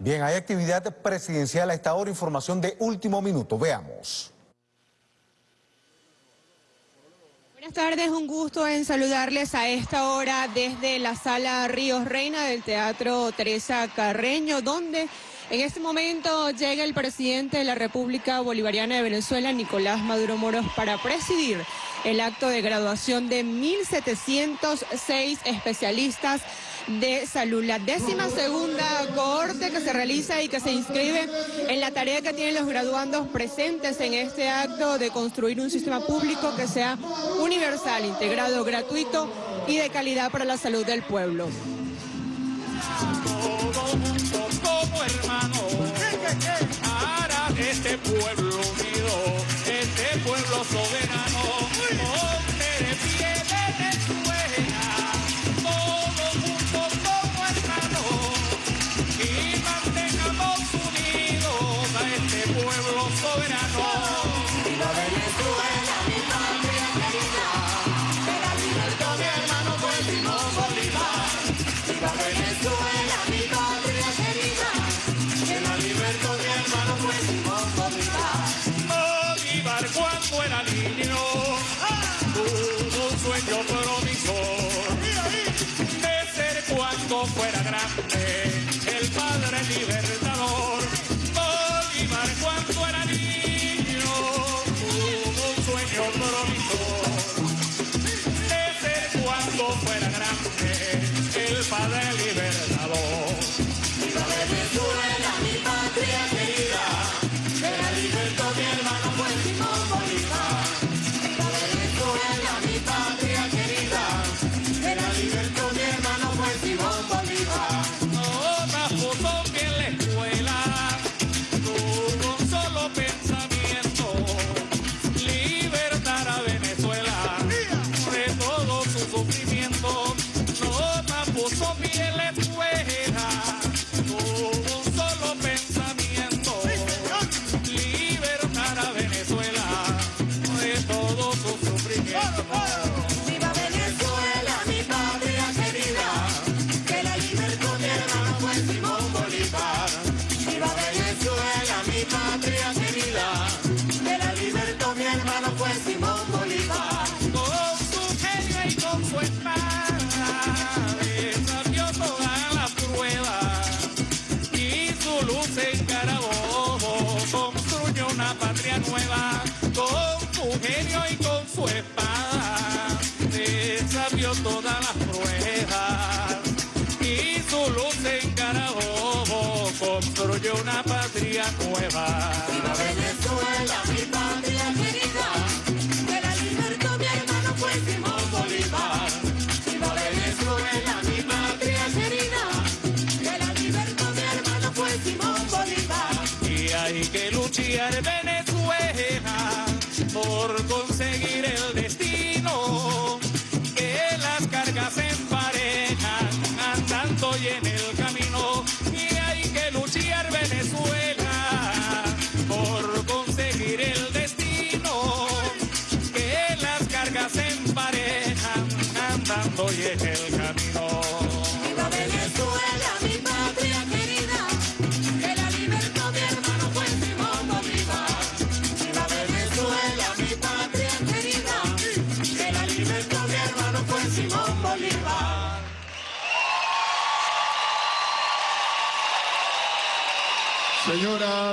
Bien, hay actividad presidencial a esta hora, información de último minuto. Veamos. Buenas tardes, un gusto en saludarles a esta hora desde la sala Ríos Reina del Teatro Teresa Carreño, donde en este momento llega el presidente de la República Bolivariana de Venezuela, Nicolás Maduro Moros, para presidir el acto de graduación de 1.706 especialistas de salud. La décima segunda cohorte que se realiza y que se inscribe en la tarea que tienen los graduandos presentes en este acto de construir un sistema público que sea universal, integrado, gratuito y de calidad para la salud del pueblo. este pueblo unido, este pueblo soberano.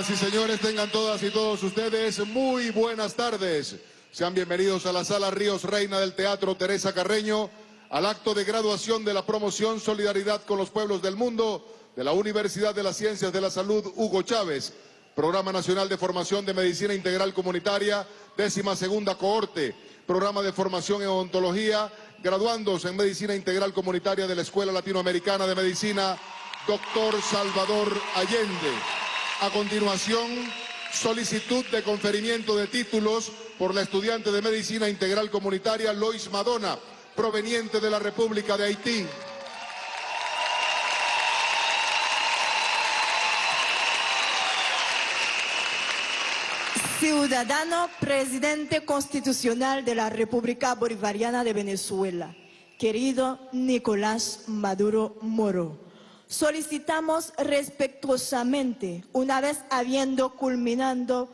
Y señores, tengan todas y todos ustedes muy buenas tardes. Sean bienvenidos a la sala Ríos Reina del Teatro Teresa Carreño, al acto de graduación de la promoción Solidaridad con los Pueblos del Mundo de la Universidad de las Ciencias de la Salud Hugo Chávez, Programa Nacional de Formación de Medicina Integral Comunitaria, décima segunda cohorte, Programa de Formación en Odontología, graduandos en Medicina Integral Comunitaria de la Escuela Latinoamericana de Medicina, Doctor Salvador Allende. A continuación, solicitud de conferimiento de títulos por la estudiante de Medicina Integral Comunitaria Lois Madonna, proveniente de la República de Haití. Ciudadano Presidente Constitucional de la República Bolivariana de Venezuela, querido Nicolás Maduro Moro, solicitamos respetuosamente, una vez habiendo culminado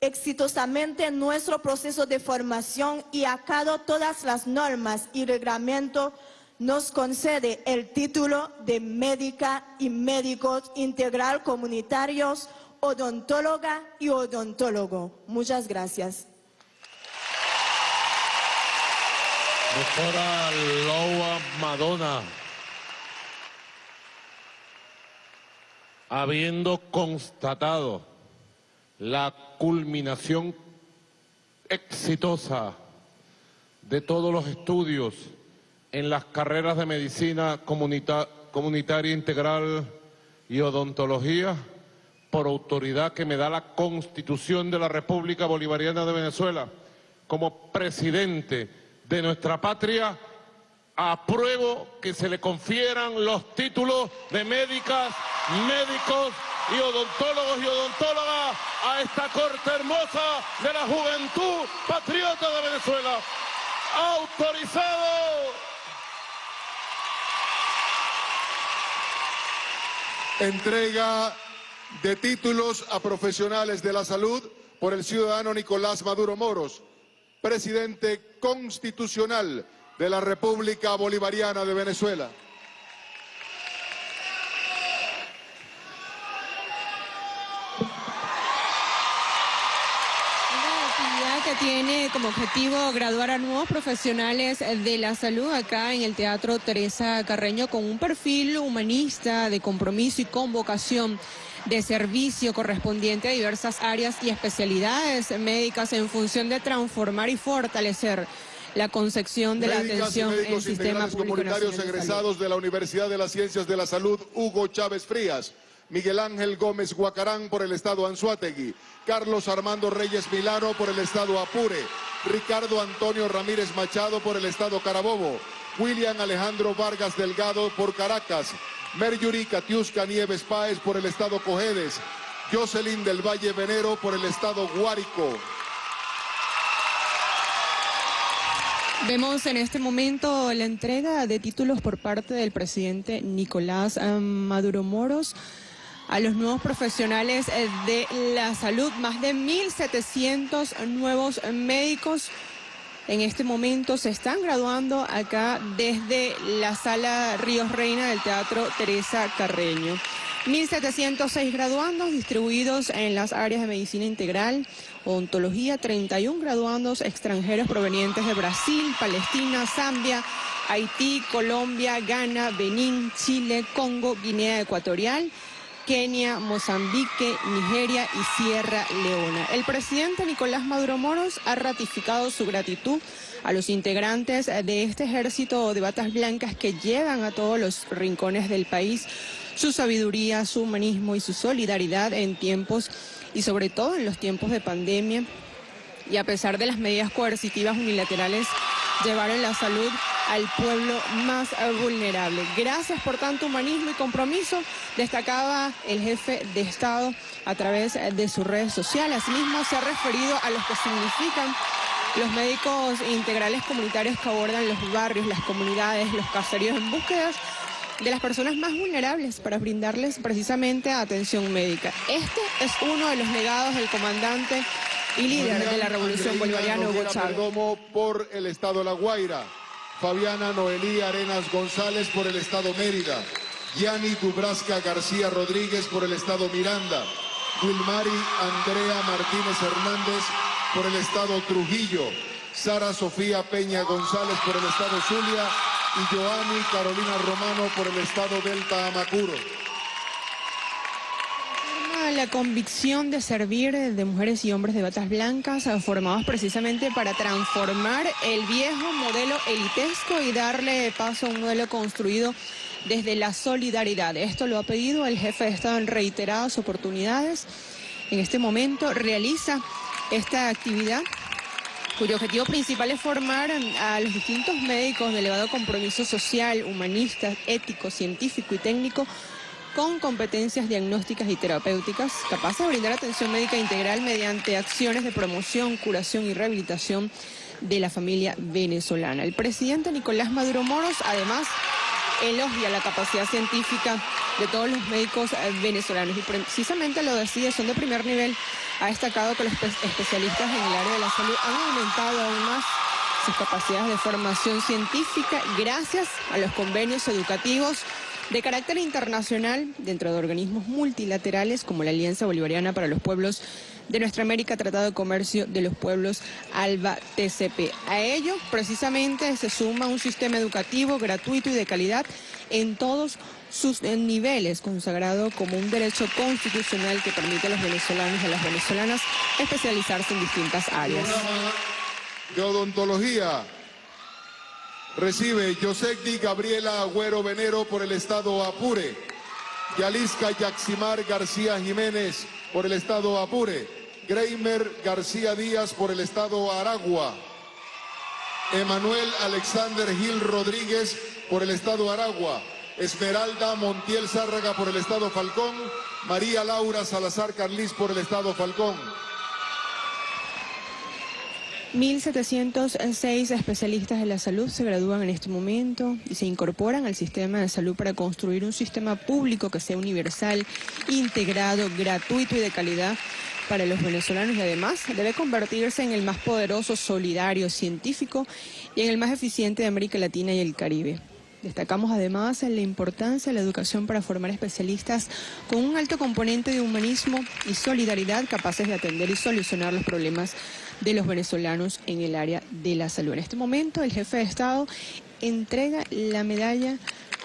exitosamente nuestro proceso de formación y acado todas las normas y reglamentos, nos concede el título de médica y médicos integral comunitarios, odontóloga y odontólogo. Muchas gracias. Madonna, habiendo constatado la culminación exitosa de todos los estudios en las carreras de medicina comunitaria integral y odontología, por autoridad que me da la Constitución de la República Bolivariana de Venezuela, como presidente de nuestra patria, apruebo que se le confieran los títulos de médicas, médicos y odontólogos y odontólogas a esta corte hermosa de la juventud patriota de Venezuela. Autorizado. Entrega de títulos a profesionales de la salud por el ciudadano Nicolás Maduro Moros, presidente constitucional de la República Bolivariana de Venezuela. que tiene como objetivo graduar a nuevos profesionales de la salud acá en el Teatro Teresa Carreño con un perfil humanista de compromiso y convocación de servicio correspondiente a diversas áreas y especialidades médicas en función de transformar y fortalecer la concepción de la atención en el sistema público comunitarios egresados de la Universidad de las Ciencias de la Salud Hugo Chávez Frías. Miguel Ángel Gómez Guacarán por el estado Anzuategui, Carlos Armando Reyes Milano por el estado Apure, Ricardo Antonio Ramírez Machado por el estado Carabobo, William Alejandro Vargas Delgado por Caracas, Merjury Katiuska Nieves Páez por el estado Cojedes, Jocelyn del Valle Venero por el estado Guárico. Vemos en este momento la entrega de títulos por parte del presidente Nicolás eh, Maduro Moros a los nuevos profesionales eh, de la salud, más de 1.700 nuevos médicos. En este momento se están graduando acá desde la sala Ríos Reina del Teatro Teresa Carreño. 1.706 graduandos distribuidos en las áreas de medicina integral, odontología, 31 graduandos extranjeros provenientes de Brasil, Palestina, Zambia, Haití, Colombia, Ghana, Benín, Chile, Congo, Guinea Ecuatorial Kenia, Mozambique, Nigeria y Sierra Leona. El presidente Nicolás Maduro Moros ha ratificado su gratitud a los integrantes de este ejército de batas blancas que llevan a todos los rincones del país su sabiduría, su humanismo y su solidaridad en tiempos y sobre todo en los tiempos de pandemia y a pesar de las medidas coercitivas unilaterales llevaron la salud al pueblo más vulnerable. Gracias por tanto humanismo y compromiso, destacaba el jefe de Estado a través de sus redes sociales. Asimismo se ha referido a los que significan los médicos integrales comunitarios que abordan los barrios, las comunidades, los caseríos en búsquedas de las personas más vulnerables para brindarles precisamente atención médica. Este es uno de los legados del comandante y líder de la Revolución Bolivariana Hugo Chávez. por el Estado La Guaira. Fabiana Noelí Arenas González por el Estado Mérida, Gianni Dubrasca García Rodríguez por el Estado Miranda, Wilmari Andrea Martínez Hernández por el Estado Trujillo, Sara Sofía Peña González por el Estado Zulia y Joanny Carolina Romano por el Estado Delta Amacuro la convicción de servir de mujeres y hombres de batas blancas eh, formados precisamente para transformar el viejo modelo elitesco y darle paso a un modelo construido desde la solidaridad. Esto lo ha pedido el jefe de Estado en reiteradas oportunidades. En este momento realiza esta actividad cuyo objetivo principal es formar a los distintos médicos de elevado compromiso social, humanista, ético, científico y técnico con competencias diagnósticas y terapéuticas, capaces de brindar atención médica integral mediante acciones de promoción, curación y rehabilitación de la familia venezolana. El presidente Nicolás Maduro Moros, además, elogia la capacidad científica de todos los médicos eh, venezolanos y precisamente lo decía, son de primer nivel. Ha destacado que los especialistas en el área de la salud han aumentado aún más sus capacidades de formación científica gracias a los convenios educativos de carácter internacional dentro de organismos multilaterales como la Alianza Bolivariana para los Pueblos de Nuestra América, Tratado de Comercio de los Pueblos ALBA TCP. A ello, precisamente, se suma un sistema educativo gratuito y de calidad en todos sus niveles, consagrado como un derecho constitucional que permite a los venezolanos y a las venezolanas especializarse en distintas áreas. De odontología recibe Yosecdi Gabriela Agüero Venero por el estado Apure, Yalisca Yaximar García Jiménez por el estado Apure, Greimer García Díaz por el estado Aragua, Emanuel Alexander Gil Rodríguez por el estado Aragua, Esmeralda Montiel Zárraga por el estado Falcón, María Laura Salazar Carlis por el estado Falcón. 1.706 especialistas de la salud se gradúan en este momento y se incorporan al sistema de salud para construir un sistema público que sea universal, integrado, gratuito y de calidad para los venezolanos y además debe convertirse en el más poderoso, solidario, científico y en el más eficiente de América Latina y el Caribe. Destacamos además la importancia de la educación para formar especialistas con un alto componente de humanismo y solidaridad capaces de atender y solucionar los problemas de los venezolanos en el área de la salud. En este momento el jefe de Estado entrega la medalla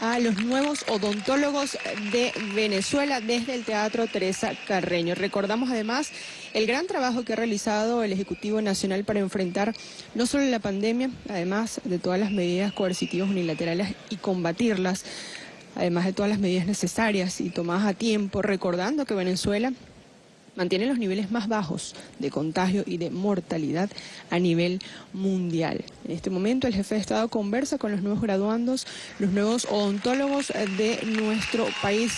a los nuevos odontólogos de Venezuela desde el Teatro Teresa Carreño. Recordamos además el gran trabajo que ha realizado el Ejecutivo Nacional para enfrentar no solo la pandemia, además de todas las medidas coercitivas unilaterales y combatirlas, además de todas las medidas necesarias y tomadas a tiempo, recordando que Venezuela mantiene los niveles más bajos de contagio y de mortalidad a nivel mundial. En este momento el jefe de Estado conversa con los nuevos graduandos, los nuevos odontólogos de nuestro país.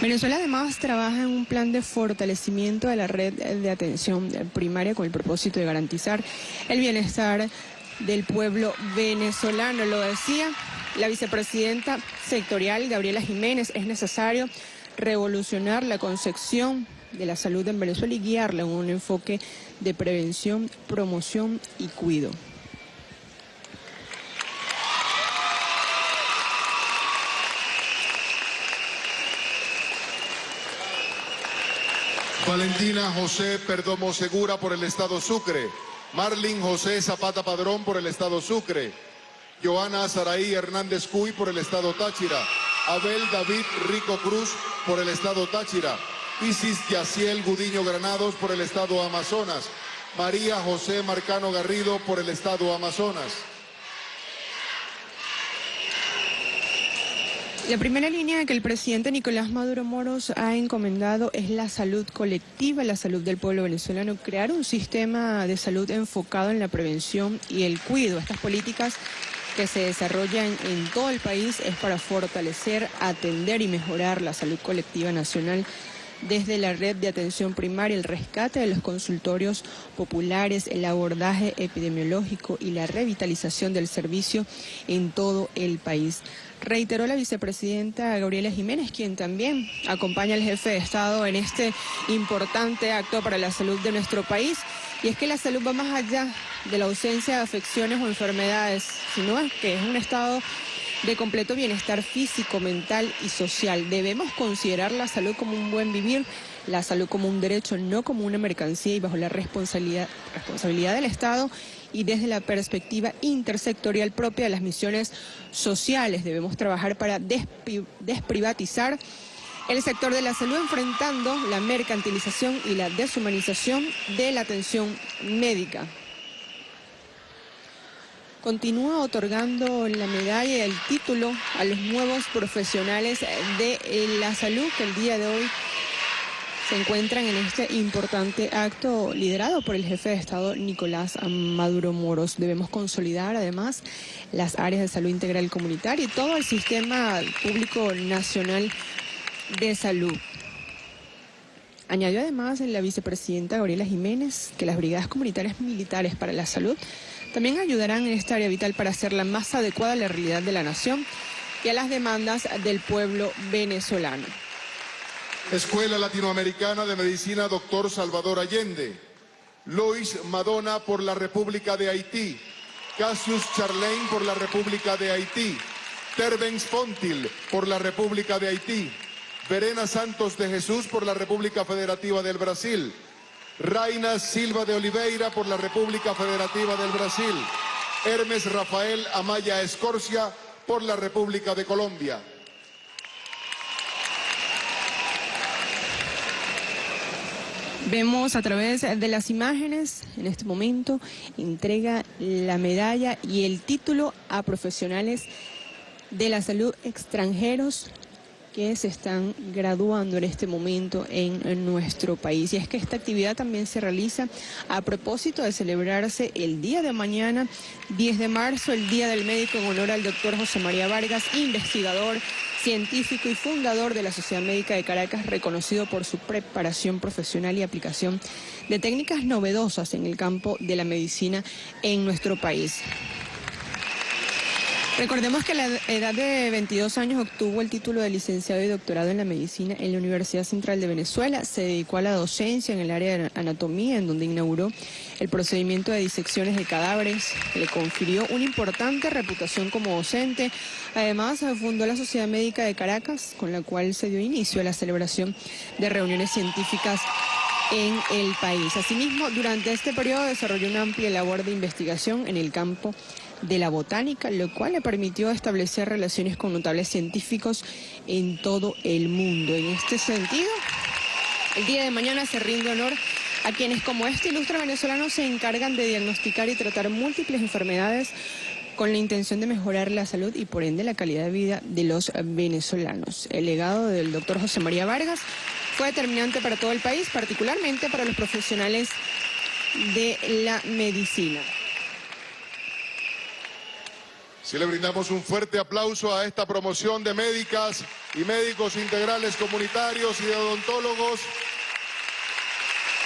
Venezuela además trabaja en un plan de fortalecimiento de la red de atención primaria con el propósito de garantizar el bienestar del pueblo venezolano. Lo decía la vicepresidenta sectorial Gabriela Jiménez, es necesario revolucionar la concepción de la salud en Venezuela y guiarla en un enfoque de prevención, promoción y cuido. Valentina José Perdomo Segura por el Estado Sucre. Marlin José Zapata Padrón por el Estado Sucre. Joana Saraí Hernández Cuy por el Estado Táchira. Abel David Rico Cruz por el estado Táchira, Isis Yaciel Gudiño Granados por el estado Amazonas, María José Marcano Garrido por el estado Amazonas. La primera línea que el presidente Nicolás Maduro Moros ha encomendado es la salud colectiva, la salud del pueblo venezolano, crear un sistema de salud enfocado en la prevención y el cuidado. Estas políticas que se desarrollan en todo el país es para fortalecer, atender y mejorar la salud colectiva nacional desde la red de atención primaria, el rescate de los consultorios populares, el abordaje epidemiológico y la revitalización del servicio en todo el país. Reiteró la vicepresidenta Gabriela Jiménez, quien también acompaña al jefe de Estado en este importante acto para la salud de nuestro país. Y es que la salud va más allá de la ausencia de afecciones o enfermedades, sino que es un estado de completo bienestar físico, mental y social. Debemos considerar la salud como un buen vivir, la salud como un derecho, no como una mercancía y bajo la responsabilidad, responsabilidad del Estado y desde la perspectiva intersectorial propia de las misiones sociales. Debemos trabajar para desprivatizar el sector de la salud enfrentando la mercantilización y la deshumanización de la atención médica. Continúa otorgando la medalla y el título a los nuevos profesionales de la salud que el día de hoy se encuentran en este importante acto liderado por el jefe de Estado Nicolás Maduro Moros. Debemos consolidar además las áreas de salud integral comunitaria y todo el sistema público nacional de Salud. Añadió además la vicepresidenta Gabriela Jiménez que las brigadas comunitarias militares para la salud también ayudarán en esta área vital para hacerla más adecuada a la realidad de la nación y a las demandas del pueblo venezolano. Escuela Latinoamericana de Medicina Doctor Salvador Allende. Lois Madonna por la República de Haití. Cassius Charlain por la República de Haití. Tervens Fontil por la República de Haití. Verena Santos de Jesús por la República Federativa del Brasil. Raina Silva de Oliveira por la República Federativa del Brasil. Hermes Rafael Amaya Escorcia por la República de Colombia. Vemos a través de las imágenes, en este momento, entrega la medalla y el título a profesionales de la salud extranjeros que se están graduando en este momento en, nuestro país. Y es que esta actividad también se realiza a propósito de celebrarse el día de mañana, 10 de marzo, el Día del Médico en honor al doctor José María Vargas, investigador, científico y fundador de la Sociedad Médica de Caracas, reconocido por su preparación profesional y aplicación de técnicas novedosas en el campo de la medicina en nuestro país. Recordemos que a la edad de 22 años obtuvo el título de licenciado y doctorado en la medicina en la Universidad Central de Venezuela. Se dedicó a la docencia en el área de anatomía, en donde inauguró el procedimiento de disecciones de cadáveres. Le confirió una importante reputación como docente. Además, fundó la Sociedad Médica de Caracas, con la cual se dio inicio a la celebración de reuniones científicas en el país. Asimismo, durante este periodo desarrolló una amplia labor de investigación en el campo de la botánica, lo cual le permitió establecer relaciones con notables científicos en todo el mundo. En este sentido, el día de mañana se rinde honor a quienes como este ilustre venezolano se encargan de diagnosticar y tratar múltiples enfermedades con la intención de mejorar la salud y por ende la calidad de vida de los venezolanos. El legado del doctor José María Vargas fue determinante para todo el país, particularmente para los profesionales de la medicina. Si le brindamos un fuerte aplauso a esta promoción de médicas y médicos integrales comunitarios y de odontólogos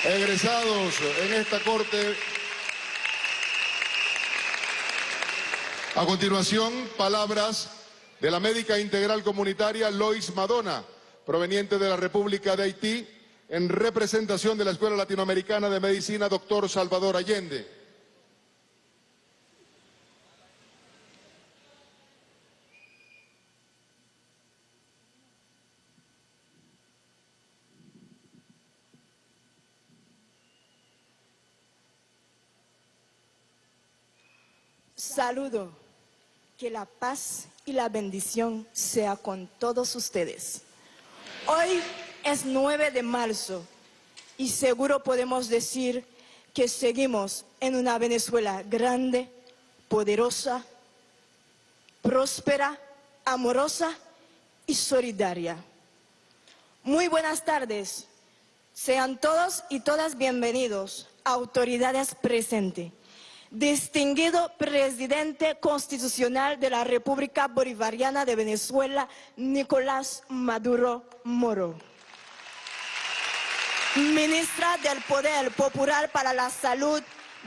egresados en esta corte. A continuación, palabras de la médica integral comunitaria Lois Madonna, proveniente de la República de Haití, en representación de la Escuela Latinoamericana de Medicina, doctor Salvador Allende. Saludo. Que la paz y la bendición sea con todos ustedes. Hoy es 9 de marzo y seguro podemos decir que seguimos en una Venezuela grande, poderosa, próspera, amorosa y solidaria. Muy buenas tardes. Sean todos y todas bienvenidos, autoridades presentes distinguido presidente constitucional de la República Bolivariana de Venezuela, Nicolás Maduro Moro. Ministra del Poder Popular para la Salud,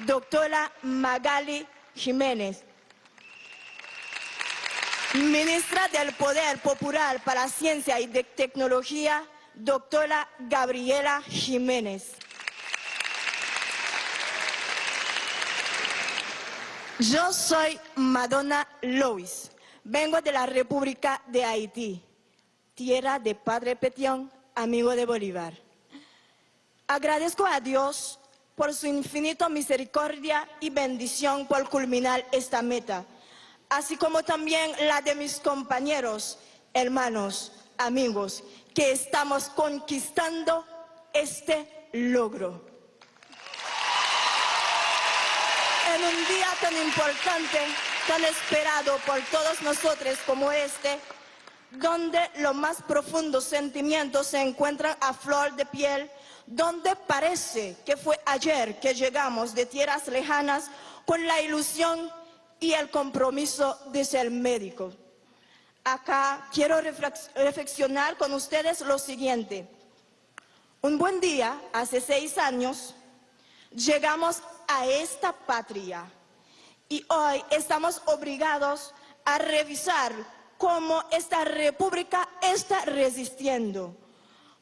doctora Magali Jiménez. Ministra del Poder Popular para Ciencia y Tecnología, doctora Gabriela Jiménez. Yo soy Madonna Lois. Vengo de la República de Haití, tierra de Padre Petión, amigo de Bolívar. Agradezco a Dios por su infinita misericordia y bendición por culminar esta meta, así como también la de mis compañeros, hermanos, amigos, que estamos conquistando este logro. En un día tan importante, tan esperado por todos nosotros como este, donde los más profundos sentimientos se encuentran a flor de piel, donde parece que fue ayer que llegamos de tierras lejanas con la ilusión y el compromiso de ser médico. Acá quiero reflexionar con ustedes lo siguiente. Un buen día, hace seis años, llegamos a esta patria Y hoy estamos obligados a revisar cómo esta república está resistiendo,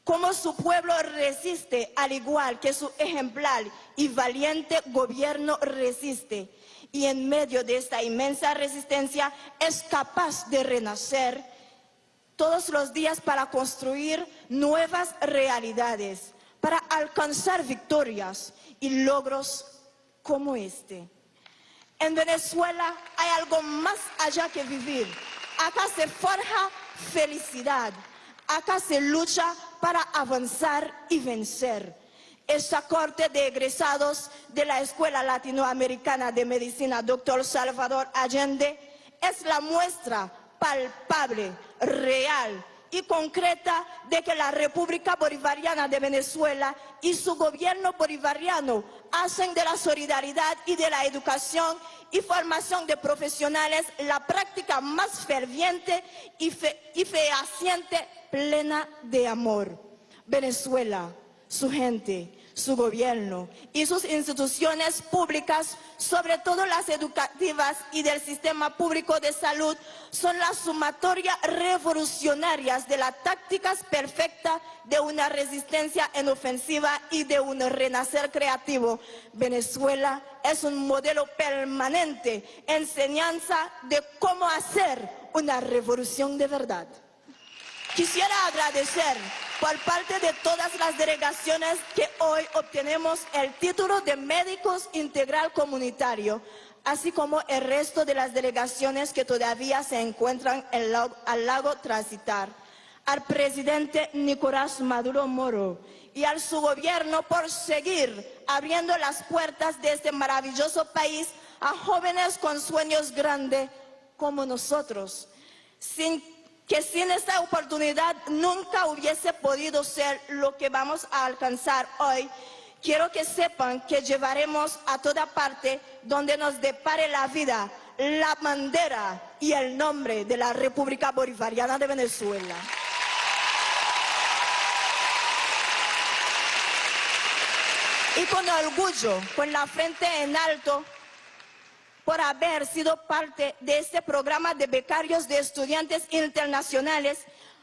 cómo su pueblo resiste al igual que su ejemplar y valiente gobierno resiste. Y en medio de esta inmensa resistencia es capaz de renacer todos los días para construir nuevas realidades, para alcanzar victorias y logros como este. En Venezuela hay algo más allá que vivir. Acá se forja felicidad. Acá se lucha para avanzar y vencer. Esta corte de egresados de la Escuela Latinoamericana de Medicina, doctor Salvador Allende, es la muestra palpable, real y concreta de que la República Bolivariana de Venezuela y su gobierno bolivariano hacen de la solidaridad y de la educación y formación de profesionales la práctica más ferviente y, fe fehaciente plena de amor. Venezuela, su gente, su gobierno y sus instituciones públicas, sobre todo las educativas y del sistema público de salud, son la sumatoria revolucionarias de las tácticas perfectas de una resistencia en ofensiva y de un renacer creativo. Venezuela es un modelo permanente, enseñanza de cómo hacer una revolución de verdad. Quisiera agradecer por parte de todas las delegaciones que hoy obtenemos el título de médicos integral comunitario, así como el resto de las delegaciones que todavía se encuentran al lago Transitar, al presidente Nicolás Maduro Moro y al su gobierno por seguir abriendo las puertas de este maravilloso país a jóvenes con sueños grandes como nosotros, sin que sin esta oportunidad nunca hubiese podido ser lo que vamos a alcanzar hoy. Quiero que sepan que llevaremos a toda parte donde nos depare la vida la bandera y el nombre de la República Bolivariana de Venezuela. Y con orgullo, con la frente en alto, por haber sido parte de este programa de becarios de estudiantes internacionales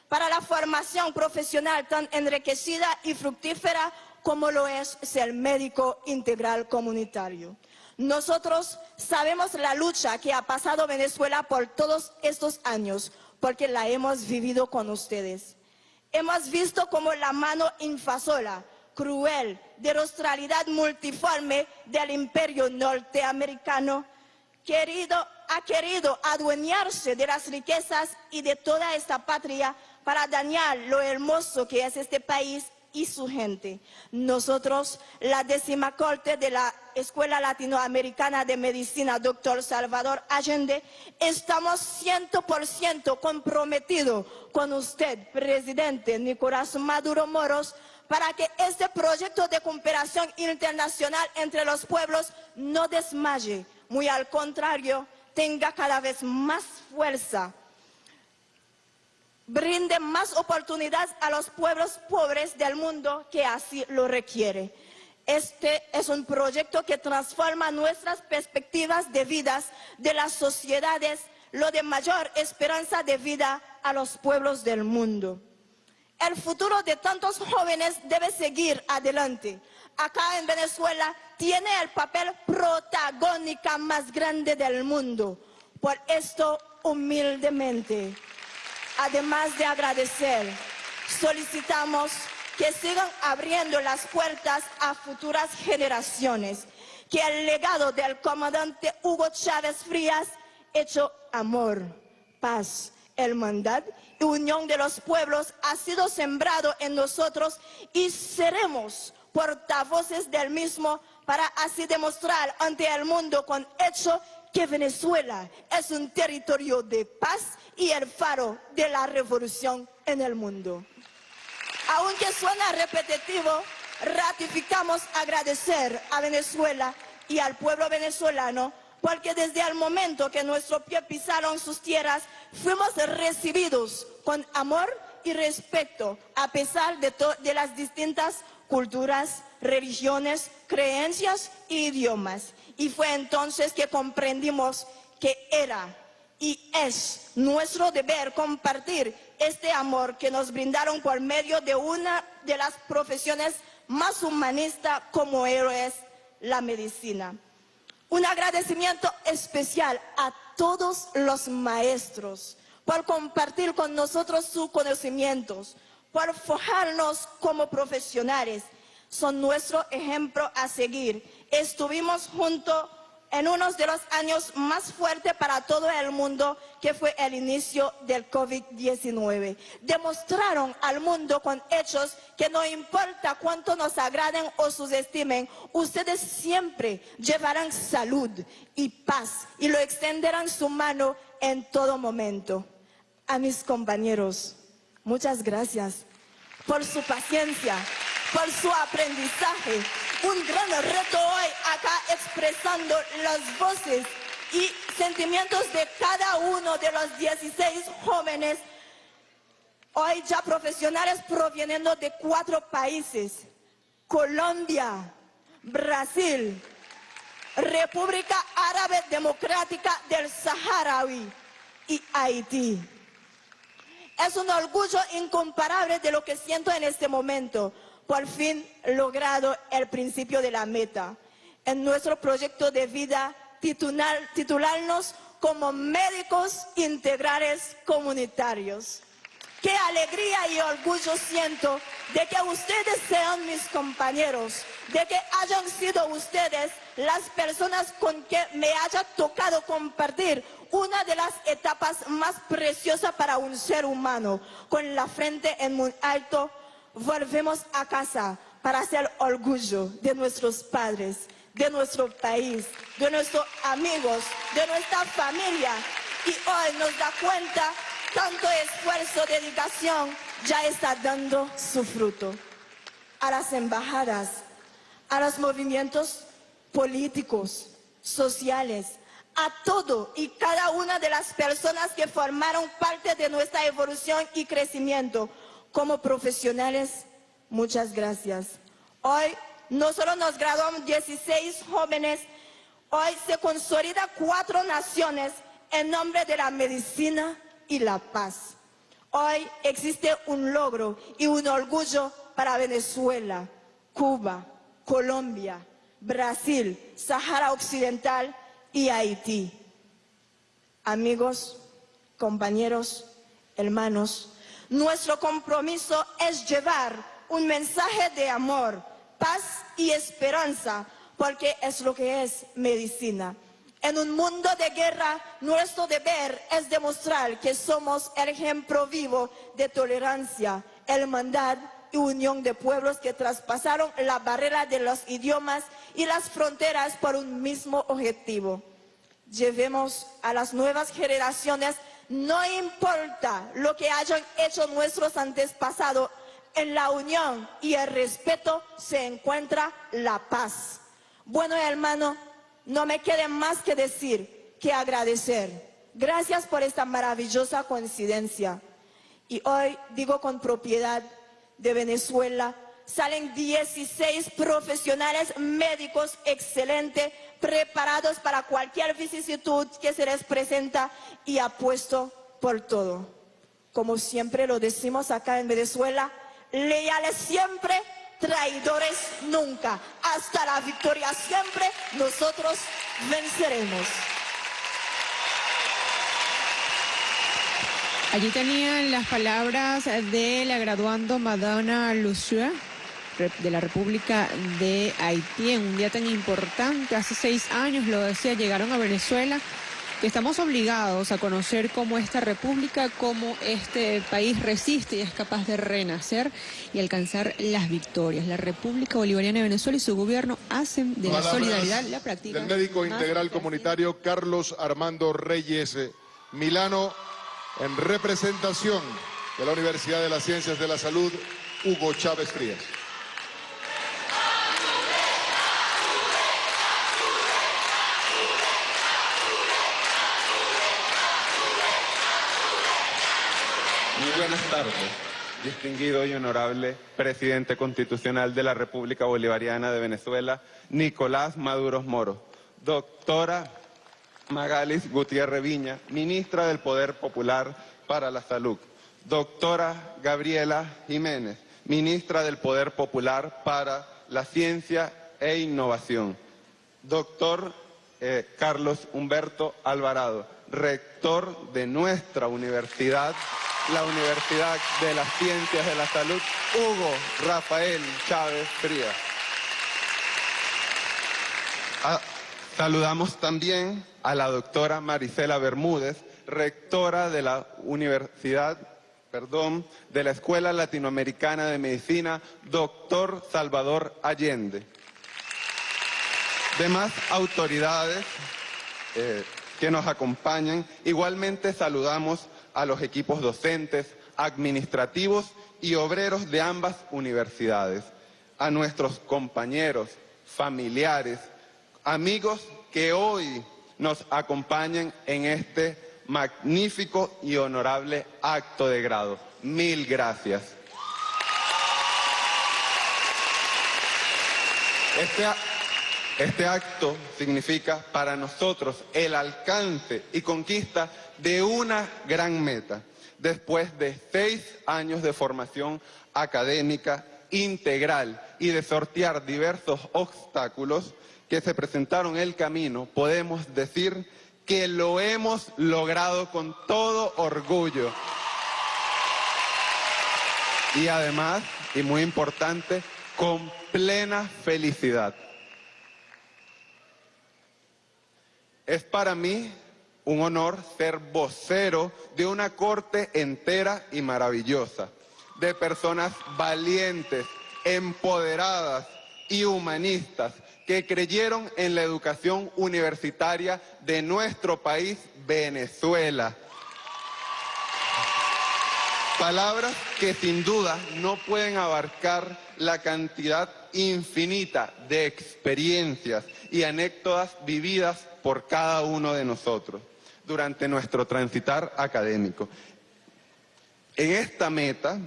para la formación profesional tan enriquecida y fructífera como lo es ser médico integral comunitario. Nosotros sabemos la lucha que ha pasado Venezuela por todos estos años, porque la hemos vivido con ustedes. Hemos visto como la mano invasora, cruel, de australidad multiforme del imperio norteamericano querido, ha querido adueñarse de las riquezas y de toda esta patria para dañar lo hermoso que es este país y su gente. Nosotros, la décima corte de la Escuela Latinoamericana de Medicina, doctor Salvador Allende, estamos 100% comprometidos con usted, presidente Nicolás Maduro Moros, para que este proyecto de cooperación internacional entre los pueblos no desmaye, muy al contrario, tenga cada vez más fuerza, brinde más oportunidades a los pueblos pobres del mundo que así lo requiere. Este es un proyecto que transforma nuestras perspectivas de vidas de las sociedades, lo de mayor esperanza de vida a los pueblos del mundo. El futuro de tantos jóvenes debe seguir adelante. Acá en Venezuela tiene el papel protagónico más grande del mundo. Por esto, humildemente, además de agradecer, solicitamos que sigan abriendo las puertas a futuras generaciones, que el legado del comandante Hugo Chávez Frías, hecho amor, paz, hermandad y unión de los pueblos, ha sido sembrado en nosotros y seremos portavoces del mismo para así demostrar ante el mundo con hecho que Venezuela es un territorio de paz y el faro de la revolución en el mundo. Aunque suena repetitivo, ratificamos agradecer a Venezuela y al pueblo venezolano porque desde el momento que nuestros pies pisaron sus tierras, fuimos recibidos con amor y respeto a pesar de, de las distintas culturas, religiones, creencias e idiomas. Y fue entonces que comprendimos que era y es nuestro deber compartir este amor que nos brindaron por medio de una de las profesiones más humanistas como héroes, la medicina. Un agradecimiento especial a todos los maestros por compartir con nosotros sus conocimientos, por forjarnos como profesionales. Son nuestro ejemplo a seguir. Estuvimos juntos en uno de los años más fuertes para todo el mundo, que fue el inicio del COVID-19. Demostraron al mundo con hechos que no importa cuánto nos agraden o subestimen, ustedes siempre llevarán salud y paz y lo extenderán su mano en todo momento. A mis compañeros, muchas gracias por su paciencia, por su aprendizaje. Un gran reto hoy acá expresando las voces y sentimientos de cada uno de los 16 jóvenes, hoy ya profesionales proveniendo de cuatro países, Colombia, Brasil, República Árabe Democrática del Saharaui y Haití. Es un orgullo incomparable de lo que siento en este momento por fin logrado el principio de la meta. En nuestro proyecto de vida, titular, titularnos como médicos integrales comunitarios. Qué alegría y orgullo siento de que ustedes sean mis compañeros, de que hayan sido ustedes las personas con que me haya tocado compartir una de las etapas más preciosas para un ser humano, con la frente en muy alto volvemos a casa para hacer orgullo de nuestros padres, de nuestro país, de nuestros amigos, de nuestra familia. Y hoy nos da cuenta, tanto esfuerzo, dedicación, ya está dando su fruto. A las embajadas, a los movimientos políticos, sociales, a todo y cada una de las personas que formaron parte de nuestra evolución y crecimiento como profesionales, muchas gracias. Hoy no solo nos graduamos 16 jóvenes, hoy se consolida cuatro naciones en nombre de la medicina y la paz. Hoy existe un logro y un orgullo para Venezuela, Cuba, Colombia, Brasil, Sahara Occidental y Haití. Amigos, compañeros, hermanos, nuestro compromiso es llevar un mensaje de amor, paz y esperanza, porque es lo que es medicina. En un mundo de guerra, nuestro deber es demostrar que somos el ejemplo vivo de tolerancia, hermandad y unión de pueblos que traspasaron la barrera de los idiomas y las fronteras por un mismo objetivo. Llevemos a las nuevas generaciones no importa lo que hayan hecho nuestros antepasados, en la unión y el respeto se encuentra la paz. Bueno, hermano, no me quede más que decir que agradecer. Gracias por esta maravillosa coincidencia. Y hoy digo con propiedad de Venezuela, salen 16 profesionales médicos excelentes, preparados para cualquier vicisitud que se les presenta y apuesto por todo. Como siempre lo decimos acá en Venezuela, leales siempre, traidores nunca. Hasta la victoria siempre, nosotros venceremos. Allí tenían las palabras de la graduando Madonna Lucia de la República de Haití en un día tan importante. Hace seis años, lo decía, llegaron a Venezuela. Que estamos obligados a conocer cómo esta república, cómo este país resiste y es capaz de renacer y alcanzar las victorias. La República Bolivariana de Venezuela y su gobierno hacen de la solidaridad la práctica. Del médico integral comunitario Carlos Armando Reyes eh, Milano, en representación de la Universidad de las Ciencias de la Salud, Hugo Chávez Frías. Muy buenas tardes. distinguido y honorable presidente constitucional de la República Bolivariana de Venezuela, Nicolás Maduro Moro, doctora Magalis Gutiérrez Viña, ministra del Poder Popular para la Salud, doctora Gabriela Jiménez, ministra del Poder Popular para la Ciencia e Innovación, doctor eh, Carlos Humberto Alvarado, rector de nuestra universidad, la Universidad de las Ciencias de la Salud, Hugo Rafael Chávez Frías. Ah, saludamos también a la doctora Marisela Bermúdez, rectora de la Universidad, perdón, de la Escuela Latinoamericana de Medicina, doctor Salvador Allende. Demás autoridades eh, que nos acompañan, igualmente saludamos a los equipos docentes, administrativos y obreros de ambas universidades, a nuestros compañeros, familiares, amigos que hoy nos acompañan en este magnífico y honorable acto de grado. Mil gracias. Este, este acto significa para nosotros el alcance y conquista de una gran meta. Después de seis años de formación académica integral y de sortear diversos obstáculos que se presentaron en el camino, podemos decir que lo hemos logrado con todo orgullo. Y además, y muy importante, con plena felicidad. Es para mí un honor ser vocero de una corte entera y maravillosa, de personas valientes, empoderadas y humanistas que creyeron en la educación universitaria de nuestro país, Venezuela. Palabras que sin duda no pueden abarcar la cantidad infinita de experiencias y anécdotas vividas por cada uno de nosotros durante nuestro transitar académico. En esta meta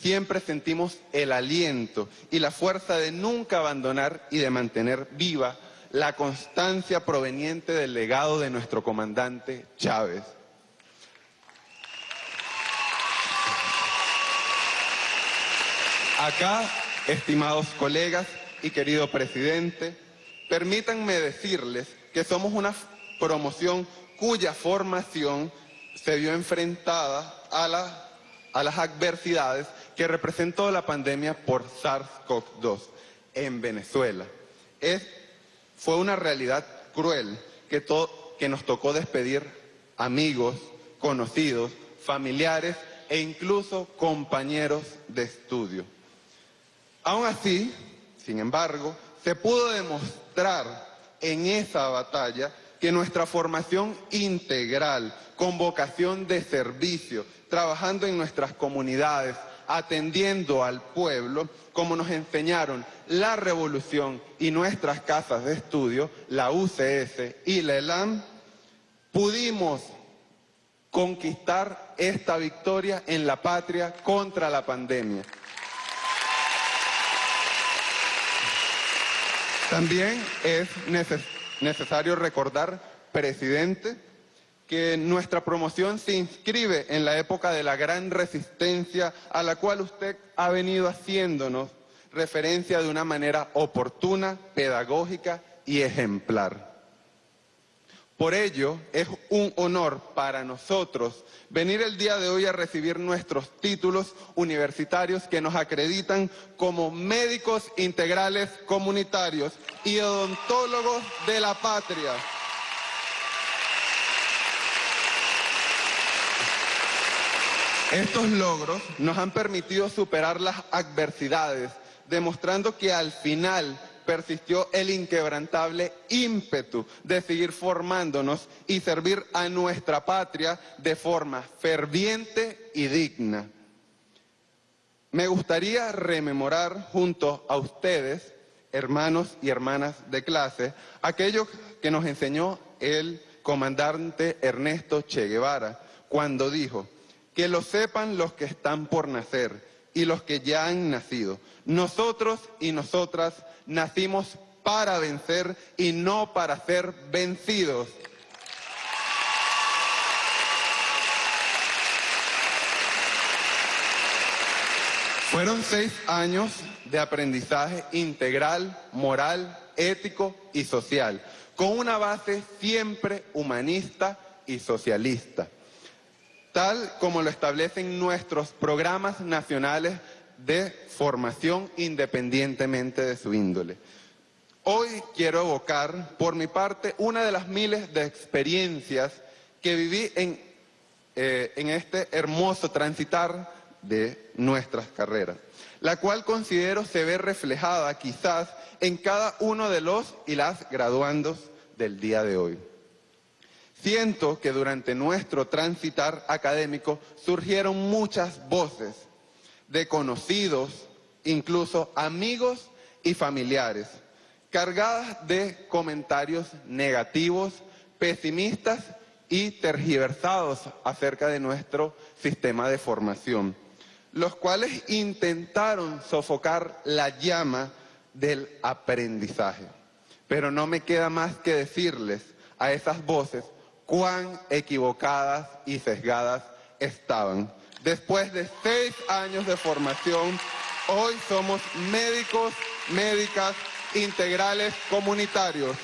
siempre sentimos el aliento y la fuerza de nunca abandonar y de mantener viva la constancia proveniente del legado de nuestro comandante Chávez. Acá, estimados colegas y querido presidente, permítanme decirles que somos una promoción cuya formación se vio enfrentada a, las adversidades que representó la pandemia por SARS-CoV-2 en Venezuela. Es, fue una realidad cruel que nos tocó despedir amigos, conocidos, familiares e incluso compañeros de estudio. Aún así, sin embargo, se pudo demostrar en esa batalla que nuestra formación integral, con vocación de servicio, trabajando en nuestras comunidades, atendiendo al pueblo, como nos enseñaron la revolución y nuestras casas de estudio, la UCS y la ELAM, pudimos conquistar esta victoria en la patria contra la pandemia. También es necesario recordar, presidente, que nuestra promoción se inscribe en la época de la gran resistencia a la cual usted ha venido haciéndonos referencia de una manera oportuna, pedagógica y ejemplar. Por ello, es un honor para nosotros venir el día de hoy a recibir nuestros títulos universitarios que nos acreditan como médicos integrales comunitarios y odontólogos de la patria. Estos logros nos han permitido superar las adversidades, demostrando que al final persistió el inquebrantable ímpetu de seguir formándonos y servir a nuestra patria de forma ferviente y digna. Me gustaría rememorar junto a ustedes, hermanos y hermanas de clase, aquello que nos enseñó el comandante Ernesto Che Guevara cuando dijo, que lo sepan los que están por nacer, y los que ya han nacido. Nosotros y nosotras nacimos para vencer y no para ser vencidos. Fueron seis años de aprendizaje integral, moral, ético y social, con una base siempre humanista y socialista, tal como lo establecen nuestros programas nacionales de formación independientemente de su índole. Hoy quiero evocar, por mi parte, una de las miles de experiencias que viví en, eh, este hermoso transitar de nuestras carreras, la cual considero se ve reflejada quizás en cada uno de los y las graduandos del día de hoy. Siento que durante nuestro transitar académico surgieron muchas voces de conocidos, incluso amigos y familiares, cargadas de comentarios negativos, pesimistas y tergiversados acerca de nuestro sistema de formación los cuales intentaron sofocar la llama del aprendizaje. Pero no me queda más que decirles a esas voces cuán equivocadas y sesgadas estaban. Después de seis años de formación, hoy somos médicos, médicas integrales comunitarios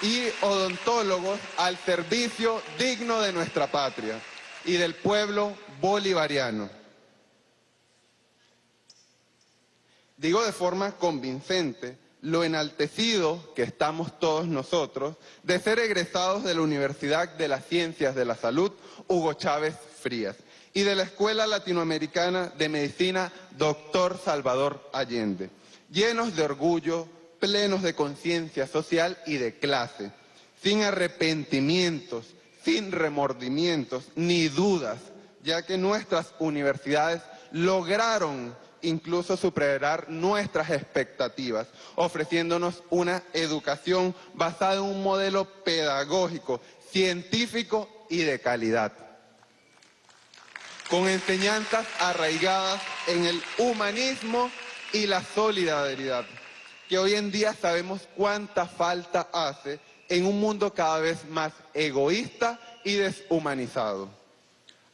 y odontólogos al servicio digno de nuestra patria y del pueblo bolivariano. Digo de forma convincente lo enaltecido que estamos todos nosotros de ser egresados de la Universidad de las Ciencias de la Salud Hugo Chávez Frías y de la Escuela Latinoamericana de Medicina Doctor Salvador Allende, llenos de orgullo, plenos de conciencia social y de clase, sin arrepentimientos, sin remordimientos ni dudas, ya que nuestras universidades lograron incluso superar nuestras expectativas, ofreciéndonos una educación basada en un modelo pedagógico, científico y de calidad, con enseñanzas arraigadas en el humanismo y la solidaridad, que hoy en día sabemos cuánta falta hace en un mundo cada vez más egoísta y deshumanizado.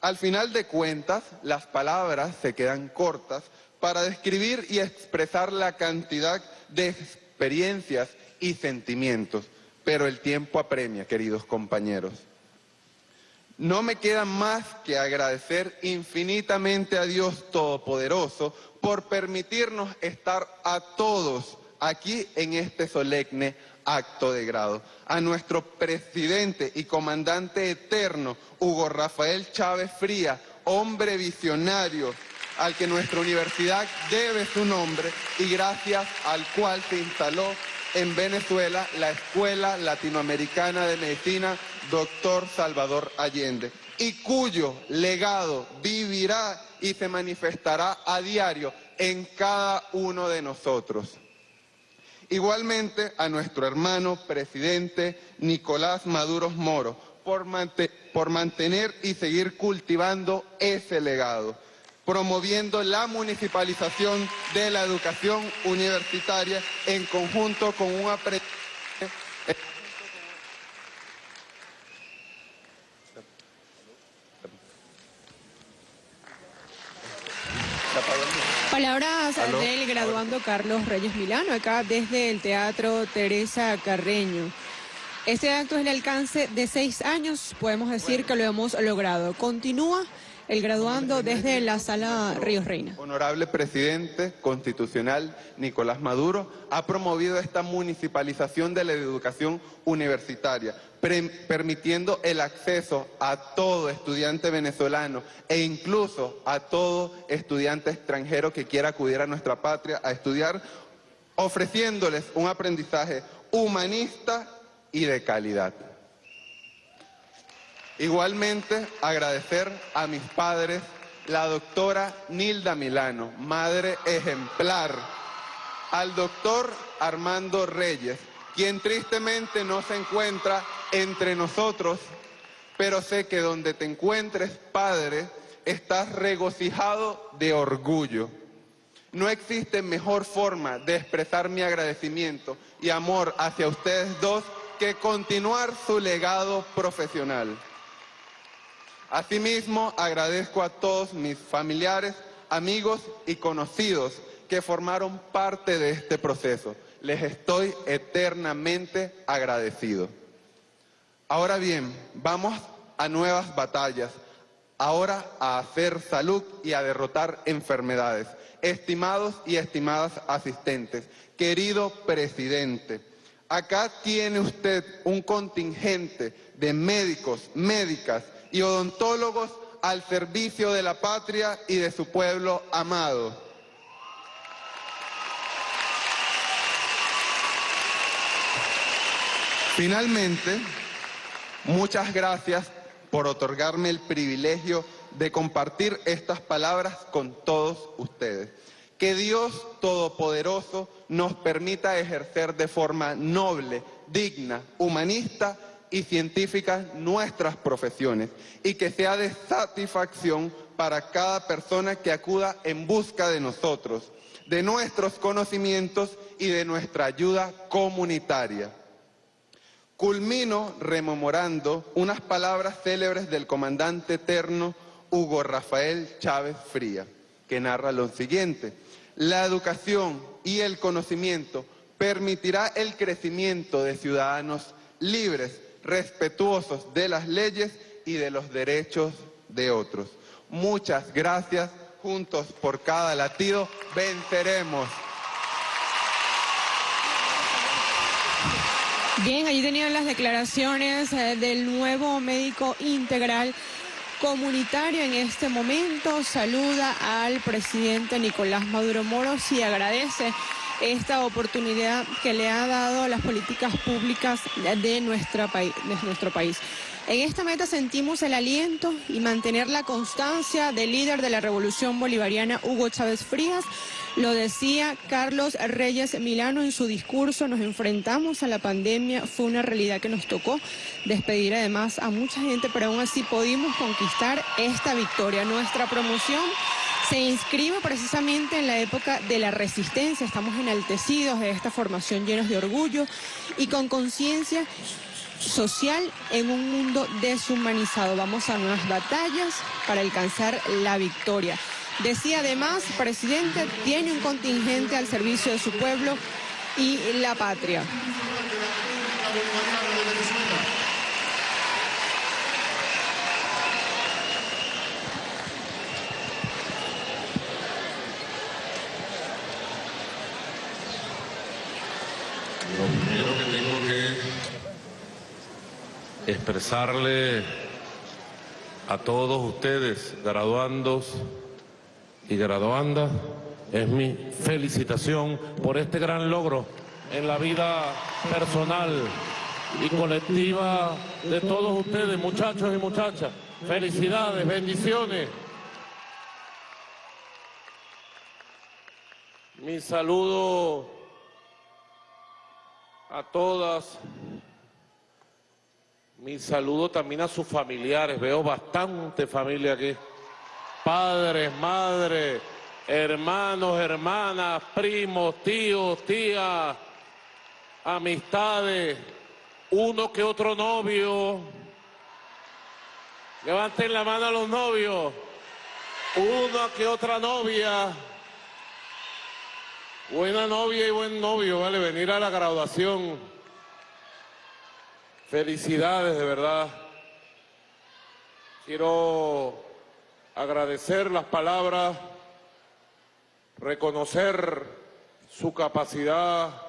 Al final de cuentas, las palabras se quedan cortas para describir y expresar la cantidad de experiencias y sentimientos, pero el tiempo apremia, queridos compañeros. No me queda más que agradecer infinitamente a Dios Todopoderoso por permitirnos estar a todos aquí en este solemne acto de grado. A nuestro presidente y comandante eterno, Hugo Rafael Chávez Fría, hombre visionario, al que nuestra universidad debe su nombre y gracias al cual se instaló en Venezuela la Escuela Latinoamericana de Medicina Doctor Salvador Allende y cuyo legado vivirá y se manifestará a diario en cada uno de nosotros. Igualmente a nuestro hermano presidente Nicolás Maduro Moro por, por mantener y seguir cultivando ese legado promoviendo la municipalización de la educación universitaria en conjunto con un aprendizaje Palabras del graduando Carlos Reyes Milano, acá desde el Teatro Teresa Carreño. Este acto es el alcance de seis años, podemos decir que lo hemos logrado. Continúa el graduando desde la sala Ríos Reina. Honorable presidente constitucional Nicolás Maduro ha promovido esta municipalización de la educación universitaria, permitiendo el acceso a todo estudiante venezolano e incluso a todo estudiante extranjero que quiera acudir a nuestra patria a estudiar, ofreciéndoles un aprendizaje humanista y de calidad. Igualmente, agradecer a mis padres, la doctora Nilda Milano, madre ejemplar, al doctor Armando Reyes, quien tristemente no se encuentra entre nosotros, pero sé que donde te encuentres, padre, estás regocijado de orgullo. No existe mejor forma de expresar mi agradecimiento y amor hacia ustedes dos que continuar su legado profesional. Asimismo, agradezco a todos mis familiares, amigos y conocidos que formaron parte de este proceso. Les estoy eternamente agradecido. Ahora bien, vamos a nuevas batallas. Ahora a hacer salud y a derrotar enfermedades. Estimados y estimadas asistentes, querido presidente, acá tiene usted un contingente de médicos, médicas y odontólogos al servicio de la patria y de su pueblo amado. Finalmente, muchas gracias por otorgarme el privilegio de compartir estas palabras con todos ustedes. Que Dios Todopoderoso nos permita ejercer de forma noble, digna, humanista y científica nuestras profesiones y que sea de satisfacción para cada persona que acuda en busca de nosotros, de nuestros conocimientos y de nuestra ayuda comunitaria. Culmino rememorando unas palabras célebres del comandante eterno Hugo Rafael Chávez Fría, que narra lo siguiente. La educación y el conocimiento permitirá el crecimiento de ciudadanos libres, respetuosos de las leyes y de los derechos de otros. Muchas gracias. Juntos por cada latido venceremos. Bien, allí tenían las declaraciones eh, del nuevo médico integral comunitario en este momento. Saluda al presidente Nicolás Maduro Moros y agradece esta oportunidad que le ha dado a las políticas públicas de, nuestra de nuestro país. En esta meta sentimos el aliento y mantener la constancia del líder de la revolución bolivariana, Hugo Chávez Frías. Lo decía Carlos Reyes Milano en su discurso, nos enfrentamos a la pandemia, fue una realidad que nos tocó despedir además a mucha gente, pero aún así pudimos conquistar esta victoria. Nuestra promoción se inscribe precisamente en la época de la resistencia, estamos enaltecidos de esta formación llenos de orgullo y con conciencia social en un mundo deshumanizado. Vamos a nuevas batallas para alcanzar la victoria. Decía además, presidente, tiene un contingente al servicio de su pueblo y la patria. Lo primero que tengo que expresarle a todos ustedes, graduandos y graduandas, es mi felicitación por este gran logro en la vida personal y colectiva de todos ustedes, muchachos y muchachas. Felicidades, bendiciones. Mi saludo a todas. Mi saludo también a sus familiares. Veo bastante familia aquí. Padres, madres, hermanos, hermanas, primos, tíos, tías, amistades, uno que otro novio. Levanten la mano a los novios. Una que otra novia. Buena novia y buen novio, vale, venir a la graduación. Felicidades, de verdad. Quiero agradecer las palabras, reconocer su capacidad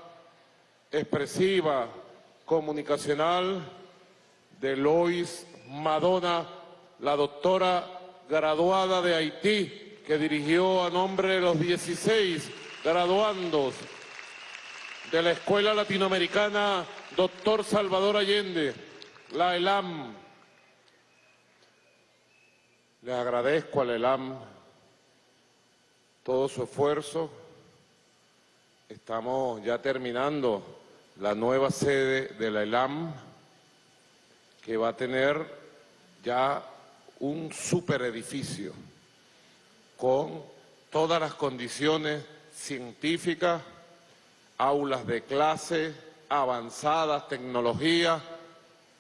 expresiva, comunicacional de Lois Madonna, la doctora graduada de Haití, que dirigió a nombre de los 16 graduandos de la Escuela Latinoamericana Doctor Salvador Allende, la ELAM. Le agradezco a la ELAM todo su esfuerzo. Estamos ya terminando la nueva sede de la ELAM, que va a tener ya un super edificio con todas las condiciones científicas, aulas de clase, avanzadas, tecnología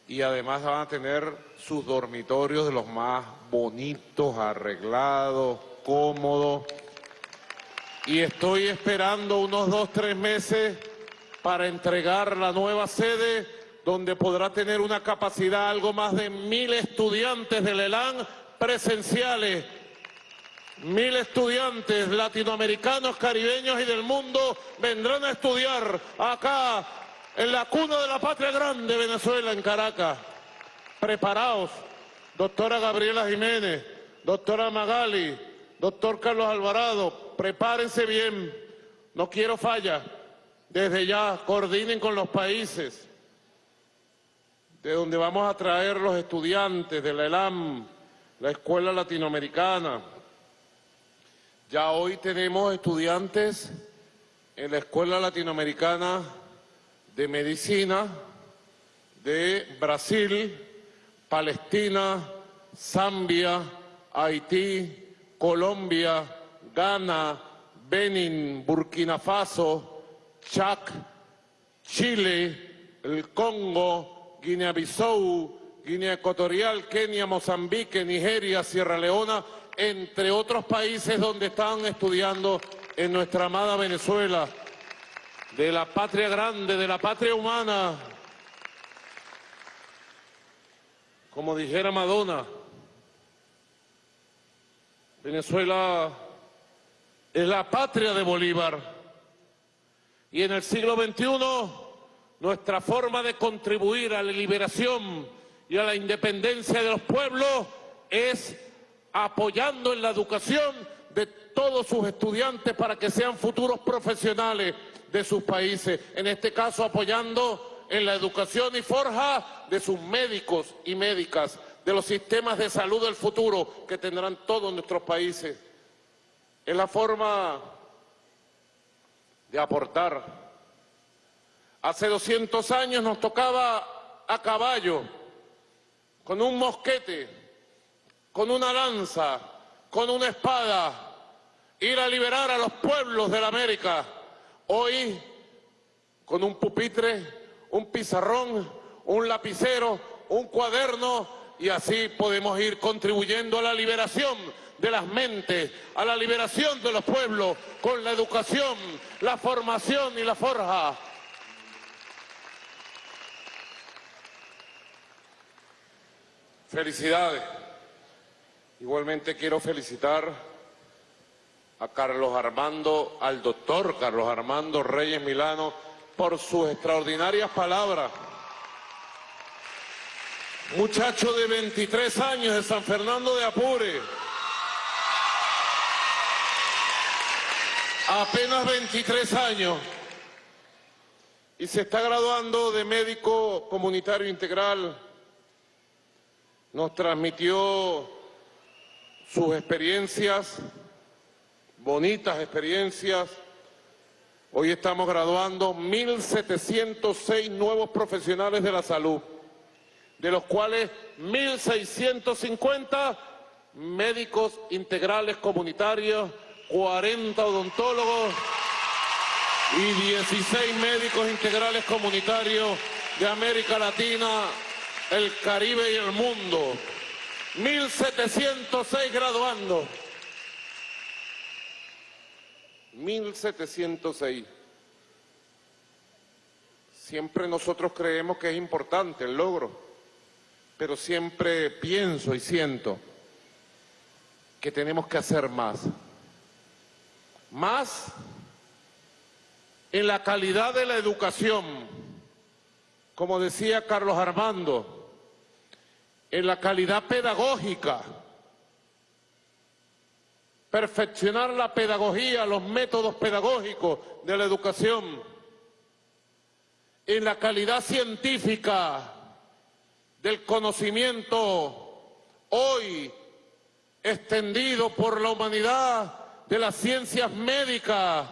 y además van a tener sus dormitorios de los más bonitos, arreglados, cómodos. Y estoy esperando unos dos, tres meses para entregar la nueva sede donde podrá tener una capacidad algo más de mil estudiantes del ELAN presenciales. Mil estudiantes latinoamericanos, caribeños y del mundo vendrán a estudiar acá en la cuna de la patria grande, Venezuela, en Caracas. Preparaos, doctora Gabriela Jiménez, doctora Magali, doctor Carlos Alvarado, prepárense bien, no quiero falla. Desde ya, coordinen con los países de donde vamos a traer los estudiantes de la ELAM, la Escuela Latinoamericana. Ya hoy tenemos estudiantes en la Escuela Latinoamericana de Medicina de Brasil, Palestina, Zambia, Haití, Colombia, Ghana, Benin, Burkina Faso, Chad, Chile, el Congo, Guinea-Bissau, Guinea Ecuatorial, Kenia, Mozambique, Nigeria, Sierra Leona, entre otros países donde están estudiando en nuestra amada Venezuela, de la patria grande, de la patria humana. Como dijera Madonna, Venezuela es la patria de Bolívar. Y en el siglo XXI nuestra forma de contribuir a la liberación y a la independencia de los pueblos es apoyando en la educación de todos sus estudiantes para que sean futuros profesionales de sus países. En este caso, apoyando en la educación y forja de sus médicos y médicas, de los sistemas de salud del futuro que tendrán todos nuestros países. Es la forma de aportar Hace 200 años nos tocaba a caballo, con un mosquete, con una lanza, con una espada, ir a liberar a los pueblos de la América. Hoy, con un pupitre, un pizarrón, un lapicero, un cuaderno, y así podemos ir contribuyendo a la liberación de las mentes, a la liberación de los pueblos, con la educación, la formación y la forja. Felicidades. Igualmente quiero felicitar a Carlos Armando, al doctor Carlos Armando Reyes Milano, por sus extraordinarias palabras. Muchacho de 23 años de San Fernando de Apure. Apenas 23 años. Y se está graduando de médico comunitario integral nos transmitió sus experiencias, bonitas experiencias. Hoy estamos graduando 1.706 nuevos profesionales de la salud, de los cuales 1.650 médicos integrales comunitarios, 40 odontólogos y 16 médicos integrales comunitarios de América Latina, el Caribe y el mundo. 1706 graduando. 1706. Siempre nosotros creemos que es importante el logro, pero siempre pienso y siento que tenemos que hacer más. Más en la calidad de la educación, como decía Carlos Armando, en la calidad pedagógica, perfeccionar la pedagogía, los métodos pedagógicos de la educación, en la calidad científica del conocimiento hoy extendido por la humanidad de las ciencias médicas,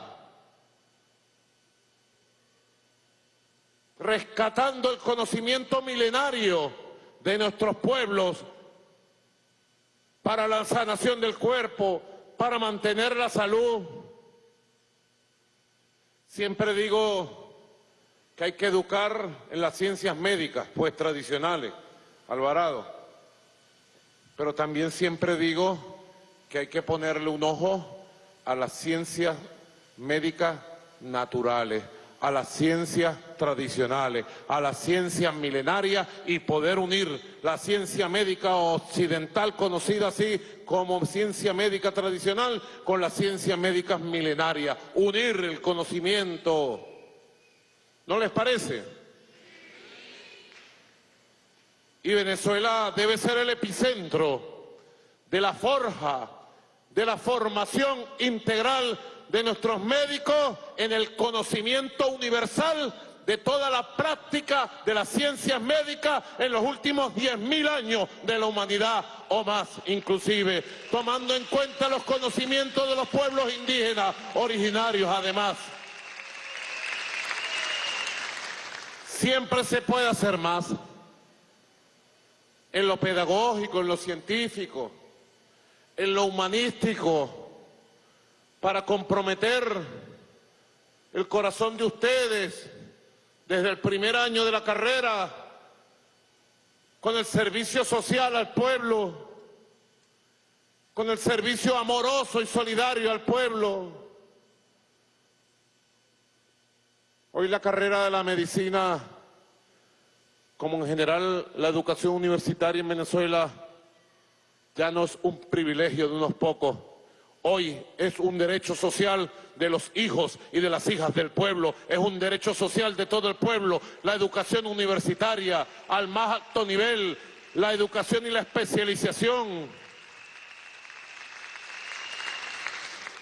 rescatando el conocimiento milenario de nuestros pueblos para la sanación del cuerpo, para mantener la salud. Siempre digo que hay que educar en las ciencias médicas, pues tradicionales, Alvarado. Pero también siempre digo que hay que ponerle un ojo a las ciencias médicas naturales, a las ciencias tradicionales, a las ciencias milenarias y poder unir la ciencia médica occidental, conocida así como ciencia médica tradicional, con las ciencias médicas milenarias. Unir el conocimiento. ¿No les parece? Y Venezuela debe ser el epicentro de la forja, de la formación integral de nuestros médicos en el conocimiento universal de toda la práctica de las ciencias médicas en los últimos 10.000 años de la humanidad o más inclusive, tomando en cuenta los conocimientos de los pueblos indígenas originarios además. Siempre se puede hacer más en lo pedagógico, en lo científico, en lo humanístico, para comprometer el corazón de ustedes desde el primer año de la carrera con el servicio social al pueblo, con el servicio amoroso y solidario al pueblo. Hoy la carrera de la medicina, como en general la educación universitaria en Venezuela, ya no es un privilegio de unos pocos, Hoy es un derecho social de los hijos y de las hijas del pueblo, es un derecho social de todo el pueblo, la educación universitaria al más alto nivel, la educación y la especialización.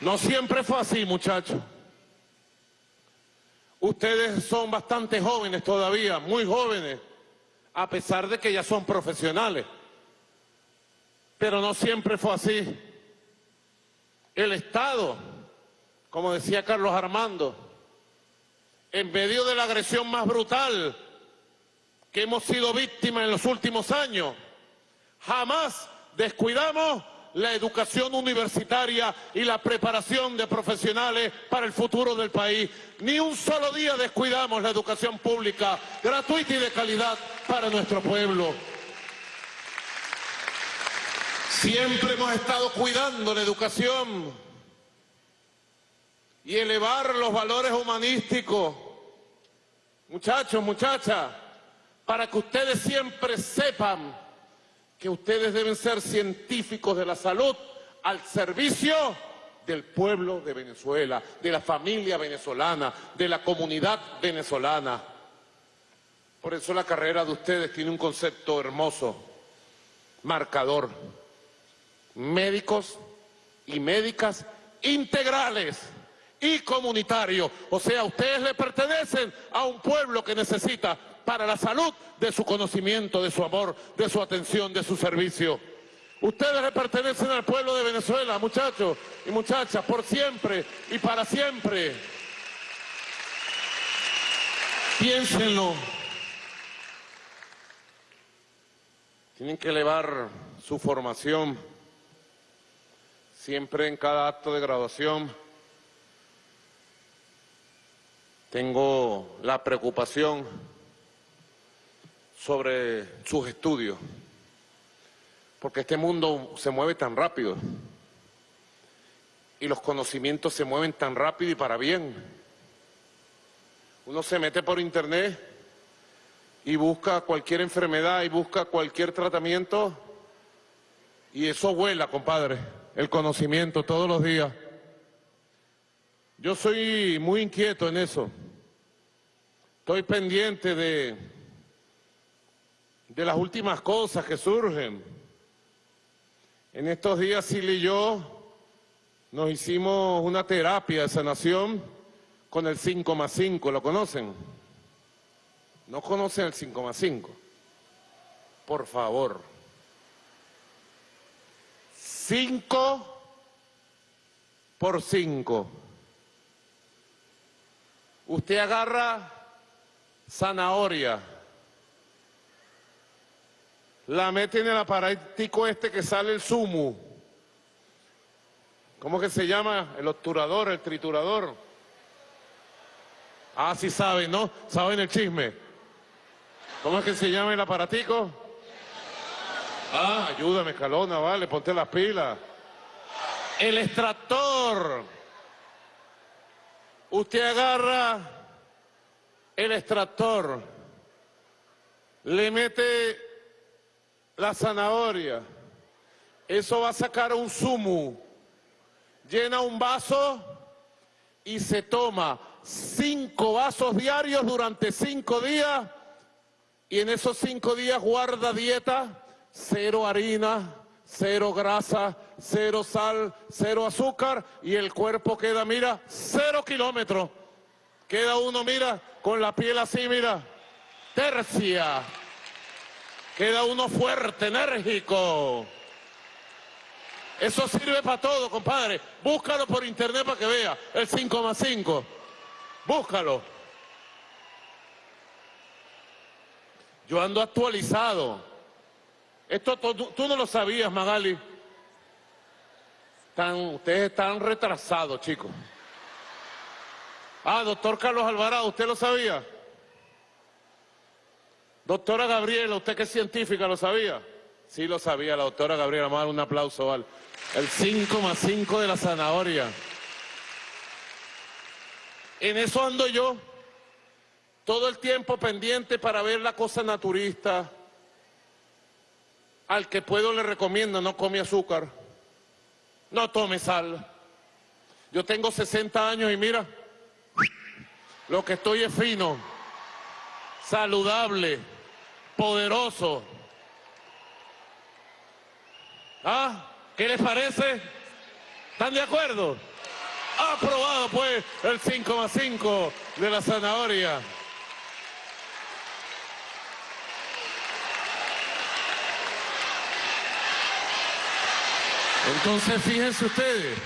No siempre fue así, muchachos. Ustedes son bastante jóvenes todavía, muy jóvenes, a pesar de que ya son profesionales. Pero no siempre fue así. El Estado, como decía Carlos Armando, en medio de la agresión más brutal que hemos sido víctimas en los últimos años, jamás descuidamos la educación universitaria y la preparación de profesionales para el futuro del país. Ni un solo día descuidamos la educación pública, gratuita y de calidad para nuestro pueblo. Siempre hemos estado cuidando la educación y elevar los valores humanísticos. Muchachos, muchachas, para que ustedes siempre sepan que ustedes deben ser científicos de la salud al servicio del pueblo de Venezuela, de la familia venezolana, de la comunidad venezolana. Por eso la carrera de ustedes tiene un concepto hermoso, marcador médicos y médicas integrales y comunitarios. O sea, ustedes le pertenecen a un pueblo que necesita para la salud de su conocimiento, de su amor, de su atención, de su servicio. Ustedes le pertenecen al pueblo de Venezuela, muchachos y muchachas, por siempre y para siempre. Piénsenlo. Tienen que elevar su formación Siempre en cada acto de graduación tengo la preocupación sobre sus estudios, porque este mundo se mueve tan rápido y los conocimientos se mueven tan rápido y para bien. Uno se mete por internet y busca cualquier enfermedad y busca cualquier tratamiento y eso vuela, compadre el conocimiento todos los días. Yo soy muy inquieto en eso. Estoy pendiente de, de las últimas cosas que surgen. En estos días Silly y yo nos hicimos una terapia de sanación con el 5 más 5, ¿lo conocen? ¿No conocen el 5 más 5? Por favor. 5 por 5. Usted agarra zanahoria, la mete en el aparatico este que sale el sumo. ¿Cómo que se llama? El obturador, el triturador. Ah, sí saben, ¿no? Saben el chisme. ¿Cómo es que se llama el aparatico? Ah, ayúdame, Calona, vale, ponte las pilas. El extractor. Usted agarra el extractor, le mete la zanahoria, eso va a sacar un zumo, llena un vaso y se toma cinco vasos diarios durante cinco días y en esos cinco días guarda dieta, cero harina, cero grasa, cero sal, cero azúcar y el cuerpo queda, mira, cero kilómetros. Queda uno, mira, con la piel así, mira, tercia. Queda uno fuerte, enérgico. Eso sirve para todo, compadre. Búscalo por internet para que vea. El 5 más 5. Búscalo. Yo ando actualizado. Esto tú, no lo sabías, Magali. Están, ustedes están retrasados, chicos. Ah, doctor Carlos Alvarado, ¿usted lo sabía? Doctora Gabriela, usted que es científica, ¿lo sabía? Sí lo sabía, la doctora Gabriela, vamos a dar un aplauso, ¿vale? El 5 más 5 de la zanahoria. En eso ando yo, todo el tiempo pendiente para ver la cosa naturista. Al que puedo le recomiendo, no come azúcar, no tome sal. Yo tengo 60 años y mira, lo que estoy es fino, saludable, poderoso. ¿Ah? ¿Qué les parece? ¿Están de acuerdo? Aprobado pues el 5 más 5 de la zanahoria. Entonces fíjense ustedes,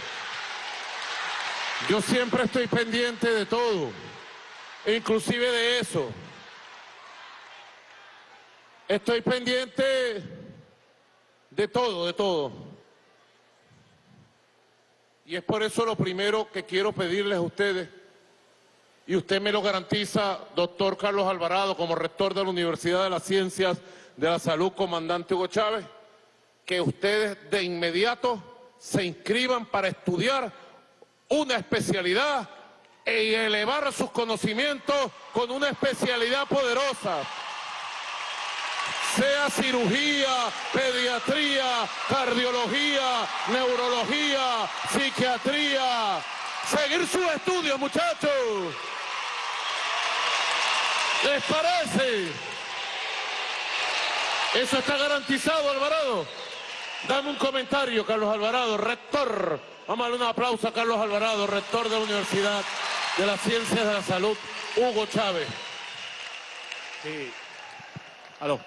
yo siempre estoy pendiente de todo, inclusive de eso. Estoy pendiente de todo, de todo. Y es por eso lo primero que quiero pedirles a ustedes, y usted me lo garantiza, doctor Carlos Alvarado, como rector de la Universidad de las Ciencias de la Salud, comandante Hugo Chávez, que ustedes de inmediato se inscriban para estudiar una especialidad y elevar sus conocimientos con una especialidad poderosa sea cirugía, pediatría, cardiología, neurología, psiquiatría. Seguir sus estudios, muchachos. ¿Les parece? ¿Eso está garantizado, Alvarado? Dame un comentario, Carlos Alvarado, rector. Vamos a darle un aplauso a Carlos Alvarado, rector de la Universidad de las Ciencias de la Salud, Hugo Chávez. Sí. Aló.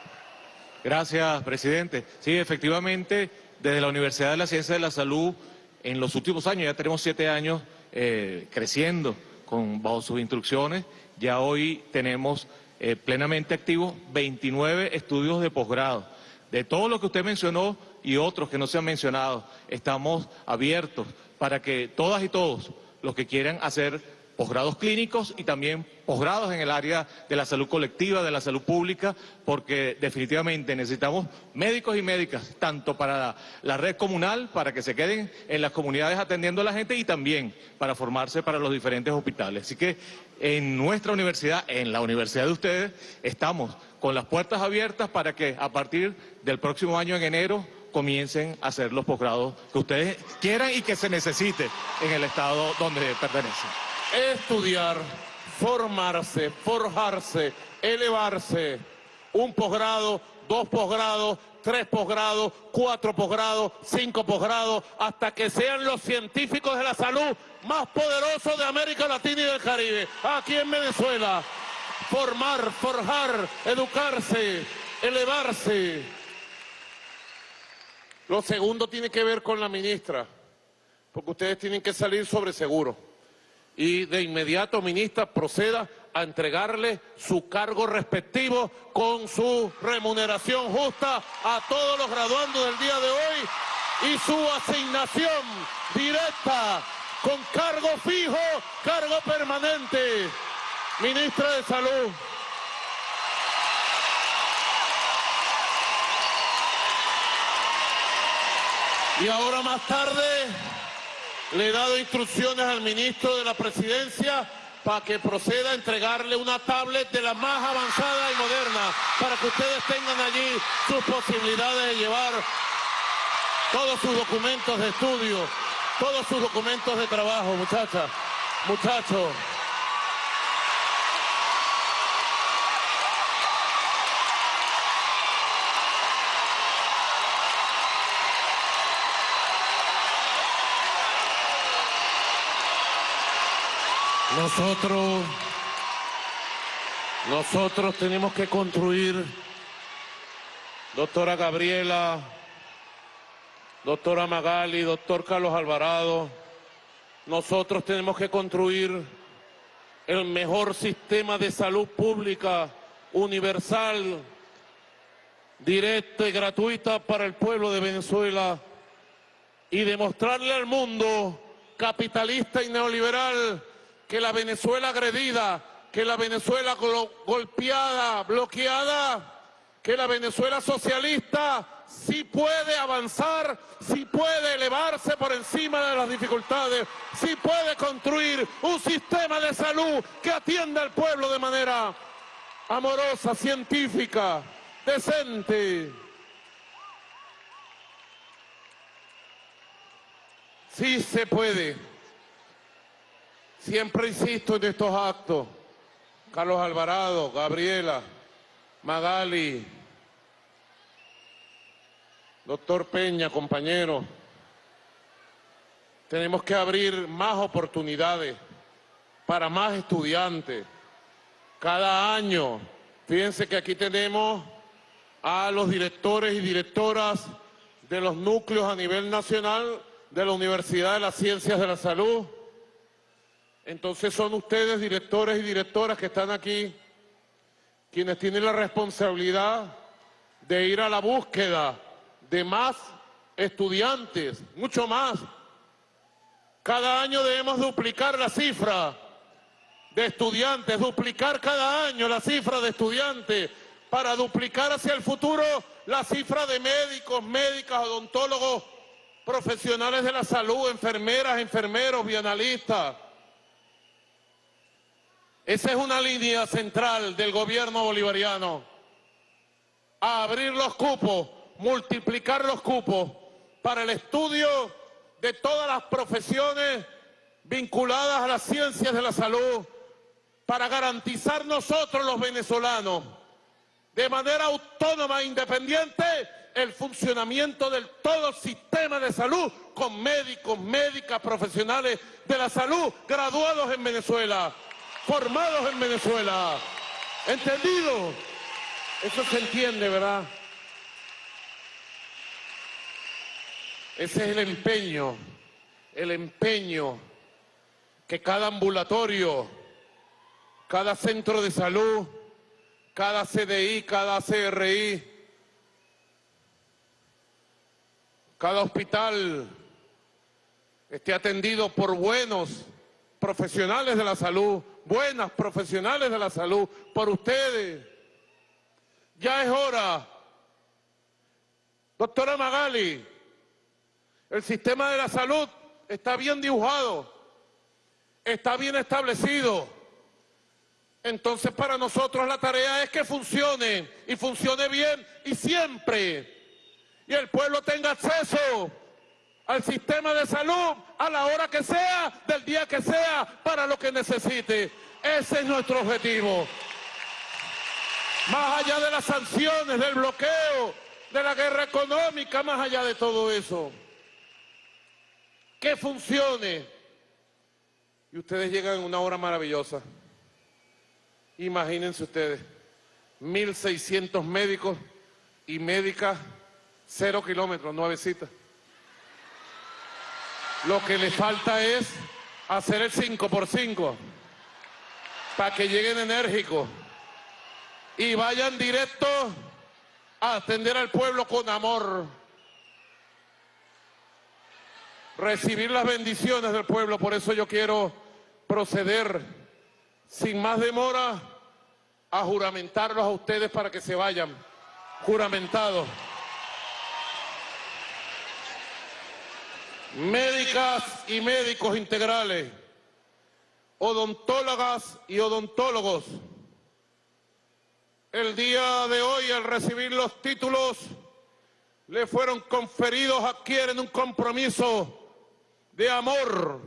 Gracias, presidente. Sí, efectivamente, desde la Universidad de la Ciencia de la Salud, en los últimos años, ya tenemos siete años eh, creciendo con, bajo sus instrucciones, ya hoy tenemos eh, plenamente activos 29 estudios de posgrado. De todo lo que usted mencionó y otros que no se han mencionado, estamos abiertos para que todas y todos los que quieran hacer posgrados clínicos y también posgrados en el área de la salud colectiva, de la salud pública, porque definitivamente necesitamos médicos y médicas, tanto para la red comunal, para que se queden en las comunidades atendiendo a la gente y también para formarse para los diferentes hospitales. Así que en nuestra universidad, en la universidad de ustedes, estamos con las puertas abiertas para que a partir del próximo año en enero comiencen a hacer los posgrados que ustedes quieran y que se necesite en el estado donde pertenecen estudiar, formarse, forjarse, elevarse, un posgrado, dos posgrados, tres posgrados, cuatro posgrados, cinco posgrados, hasta que sean los científicos de la salud más poderosos de América Latina y del Caribe, aquí en Venezuela. Formar, forjar, educarse, elevarse. Lo segundo tiene que ver con la ministra, porque ustedes tienen que salir sobre seguro. y de inmediato, ministra, proceda a entregarle su cargo respectivo con su remuneración justa a todos los graduandos del día de hoy y su asignación directa con cargo fijo, cargo permanente. Ministra de Salud. Y ahora más tarde le he dado instrucciones al ministro de la Presidencia para que proceda a entregarle una tablet de la más avanzada y moderna para que ustedes tengan allí sus posibilidades de llevar todos sus documentos de estudio, todos sus documentos de trabajo, muchachas, muchachos. Nosotros, nosotros tenemos que construir, doctora Gabriela, doctora Magali, doctor Carlos Alvarado, nosotros tenemos que construir el mejor sistema de salud pública, universal, directa y gratuita para el pueblo de Venezuela y demostrarle al mundo capitalista y neoliberal que la Venezuela agredida, que la Venezuela golpeada, bloqueada, que la Venezuela socialista sí puede avanzar, sí puede elevarse por encima de las dificultades, sí puede construir un sistema de salud que atienda al pueblo de manera amorosa, científica, decente. Sí se puede. Siempre insisto en estos actos. Carlos Alvarado, Gabriela, Magali, doctor Peña, compañero. Tenemos que abrir más oportunidades para más estudiantes. Cada año, fíjense que aquí tenemos a los directores y directoras de los núcleos a nivel nacional de la Universidad de las Ciencias de la Salud, entonces son ustedes, directores y directoras que están aquí, quienes tienen la responsabilidad de ir a la búsqueda de más estudiantes, mucho más. Cada año debemos duplicar la cifra de estudiantes, duplicar cada año la cifra de estudiantes para duplicar hacia el futuro la cifra de médicos, médicas, odontólogos, profesionales de la salud, enfermeras, enfermeros, bienalistas. Esa es una línea central del gobierno bolivariano. Abrir los cupos, multiplicar los cupos para el estudio de todas las profesiones vinculadas a las ciencias de la salud, para garantizar nosotros los venezolanos de manera autónoma e independiente el funcionamiento del todo sistema de salud con médicos, médicas, profesionales de la salud graduados en Venezuela formados en Venezuela. ¿Entendido? Eso se entiende, ¿verdad? Ese es el empeño, el empeño que cada ambulatorio, cada centro de salud, cada CDI, cada CRI, cada hospital esté atendido por buenos profesionales de la salud, buenas profesionales de la salud, por ustedes. Ya es hora. Doctora Magali, el sistema de la salud está bien dibujado, está bien establecido. Entonces para nosotros la tarea es que funcione y funcione bien y siempre. Y el pueblo tenga acceso al sistema de salud a la hora que sea, del día que sea, para lo que necesite. Ese es nuestro objetivo. Más allá de las sanciones, del bloqueo, de la guerra económica, más allá de todo eso. Que funcione. Y ustedes llegan en una hora maravillosa. Imagínense ustedes, 1.600 médicos y médicas, cero kilómetros, nueve citas. Lo que le falta es hacer el 5 por 5 para que lleguen enérgicos y vayan directo a atender al pueblo con amor. Recibir las bendiciones del pueblo, por eso yo quiero proceder sin más demora a juramentarlos a ustedes para que se vayan juramentados. Médicas y médicos integrales, odontólogas y odontólogos, el día de hoy, al recibir los títulos, le fueron conferidos, adquieren un compromiso de amor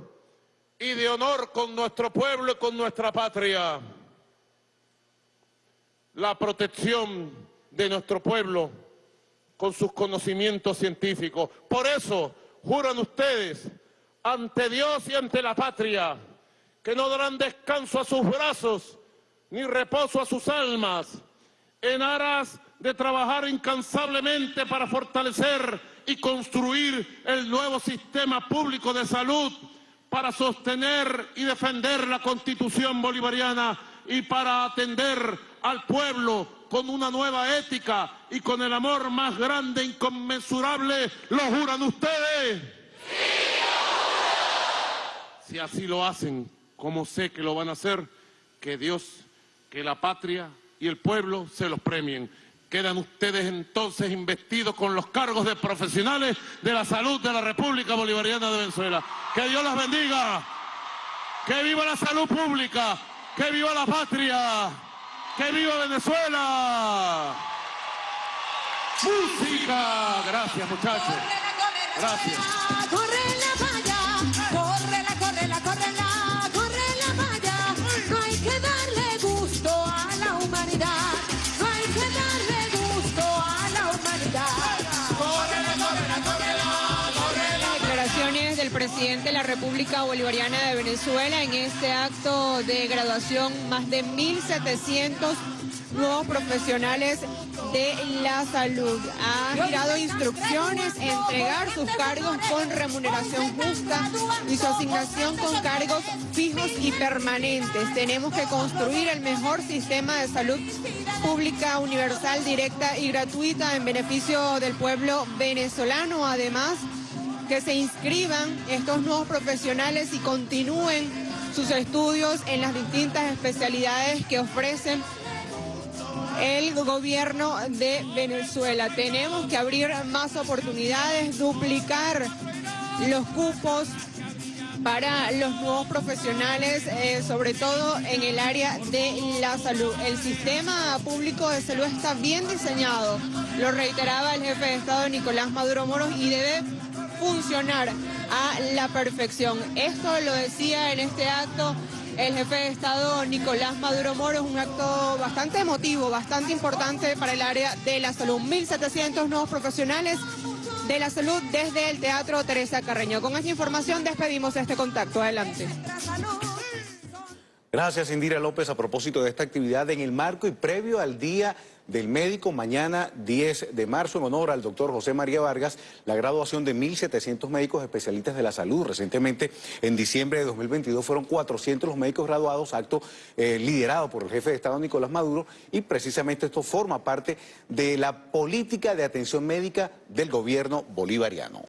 y de honor con nuestro pueblo y con nuestra patria. La protección de nuestro pueblo con sus conocimientos científicos. Por eso juran ustedes ante Dios y ante la patria que no darán descanso a sus brazos ni reposo a sus almas en aras de trabajar incansablemente para fortalecer y construir el nuevo sistema público de salud, para sostener y defender la Constitución bolivariana y para atender al pueblo con una nueva ética y con el amor más grande e inconmensurable, ¿lo juran ustedes? Si así lo hacen, como sé que lo van a hacer, que Dios, que la patria y el pueblo se los premien. Quedan ustedes entonces investidos con los cargos de profesionales de la salud de la República Bolivariana de Venezuela. Que Dios las bendiga. Que viva la salud pública. Que viva la patria. Que viva Venezuela. Música. Gracias muchachos. Gracias. República Bolivariana de Venezuela en este acto de graduación, más de 1.700 nuevos profesionales de la salud. Ha girado instrucciones, entregar sus cargos con remuneración justa y su asignación con cargos fijos y permanentes. Tenemos que construir el mejor sistema de salud pública, universal, directa y gratuita en beneficio del pueblo venezolano. Además, que se inscriban estos nuevos profesionales y continúen sus estudios en las distintas especialidades que ofrecen el gobierno de Venezuela. Tenemos que abrir más oportunidades, duplicar los cupos para los nuevos profesionales, eh, sobre todo en el área de la salud. El sistema público de salud está bien diseñado, lo reiteraba el jefe de Estado Nicolás Maduro Moros y debe funcionar a la perfección. Esto lo decía en este acto el jefe de Estado Nicolás Maduro Moro. Es un acto bastante emotivo, bastante importante para el área de la salud. 1.700 nuevos profesionales de la salud desde el Teatro Teresa Carreño. Con esta información despedimos este contacto. Adelante. Gracias, Indira López, a propósito de esta actividad en el marco y previo al Día del Médico, mañana 10 de marzo, en honor al doctor José María Vargas, la graduación de 1.700 médicos especialistas de la salud. Recientemente, en diciembre de 2022, fueron 400 los médicos graduados, acto eh, liderado por el jefe de Estado Nicolás Maduro, y precisamente esto forma parte de la política de atención médica del gobierno bolivariano.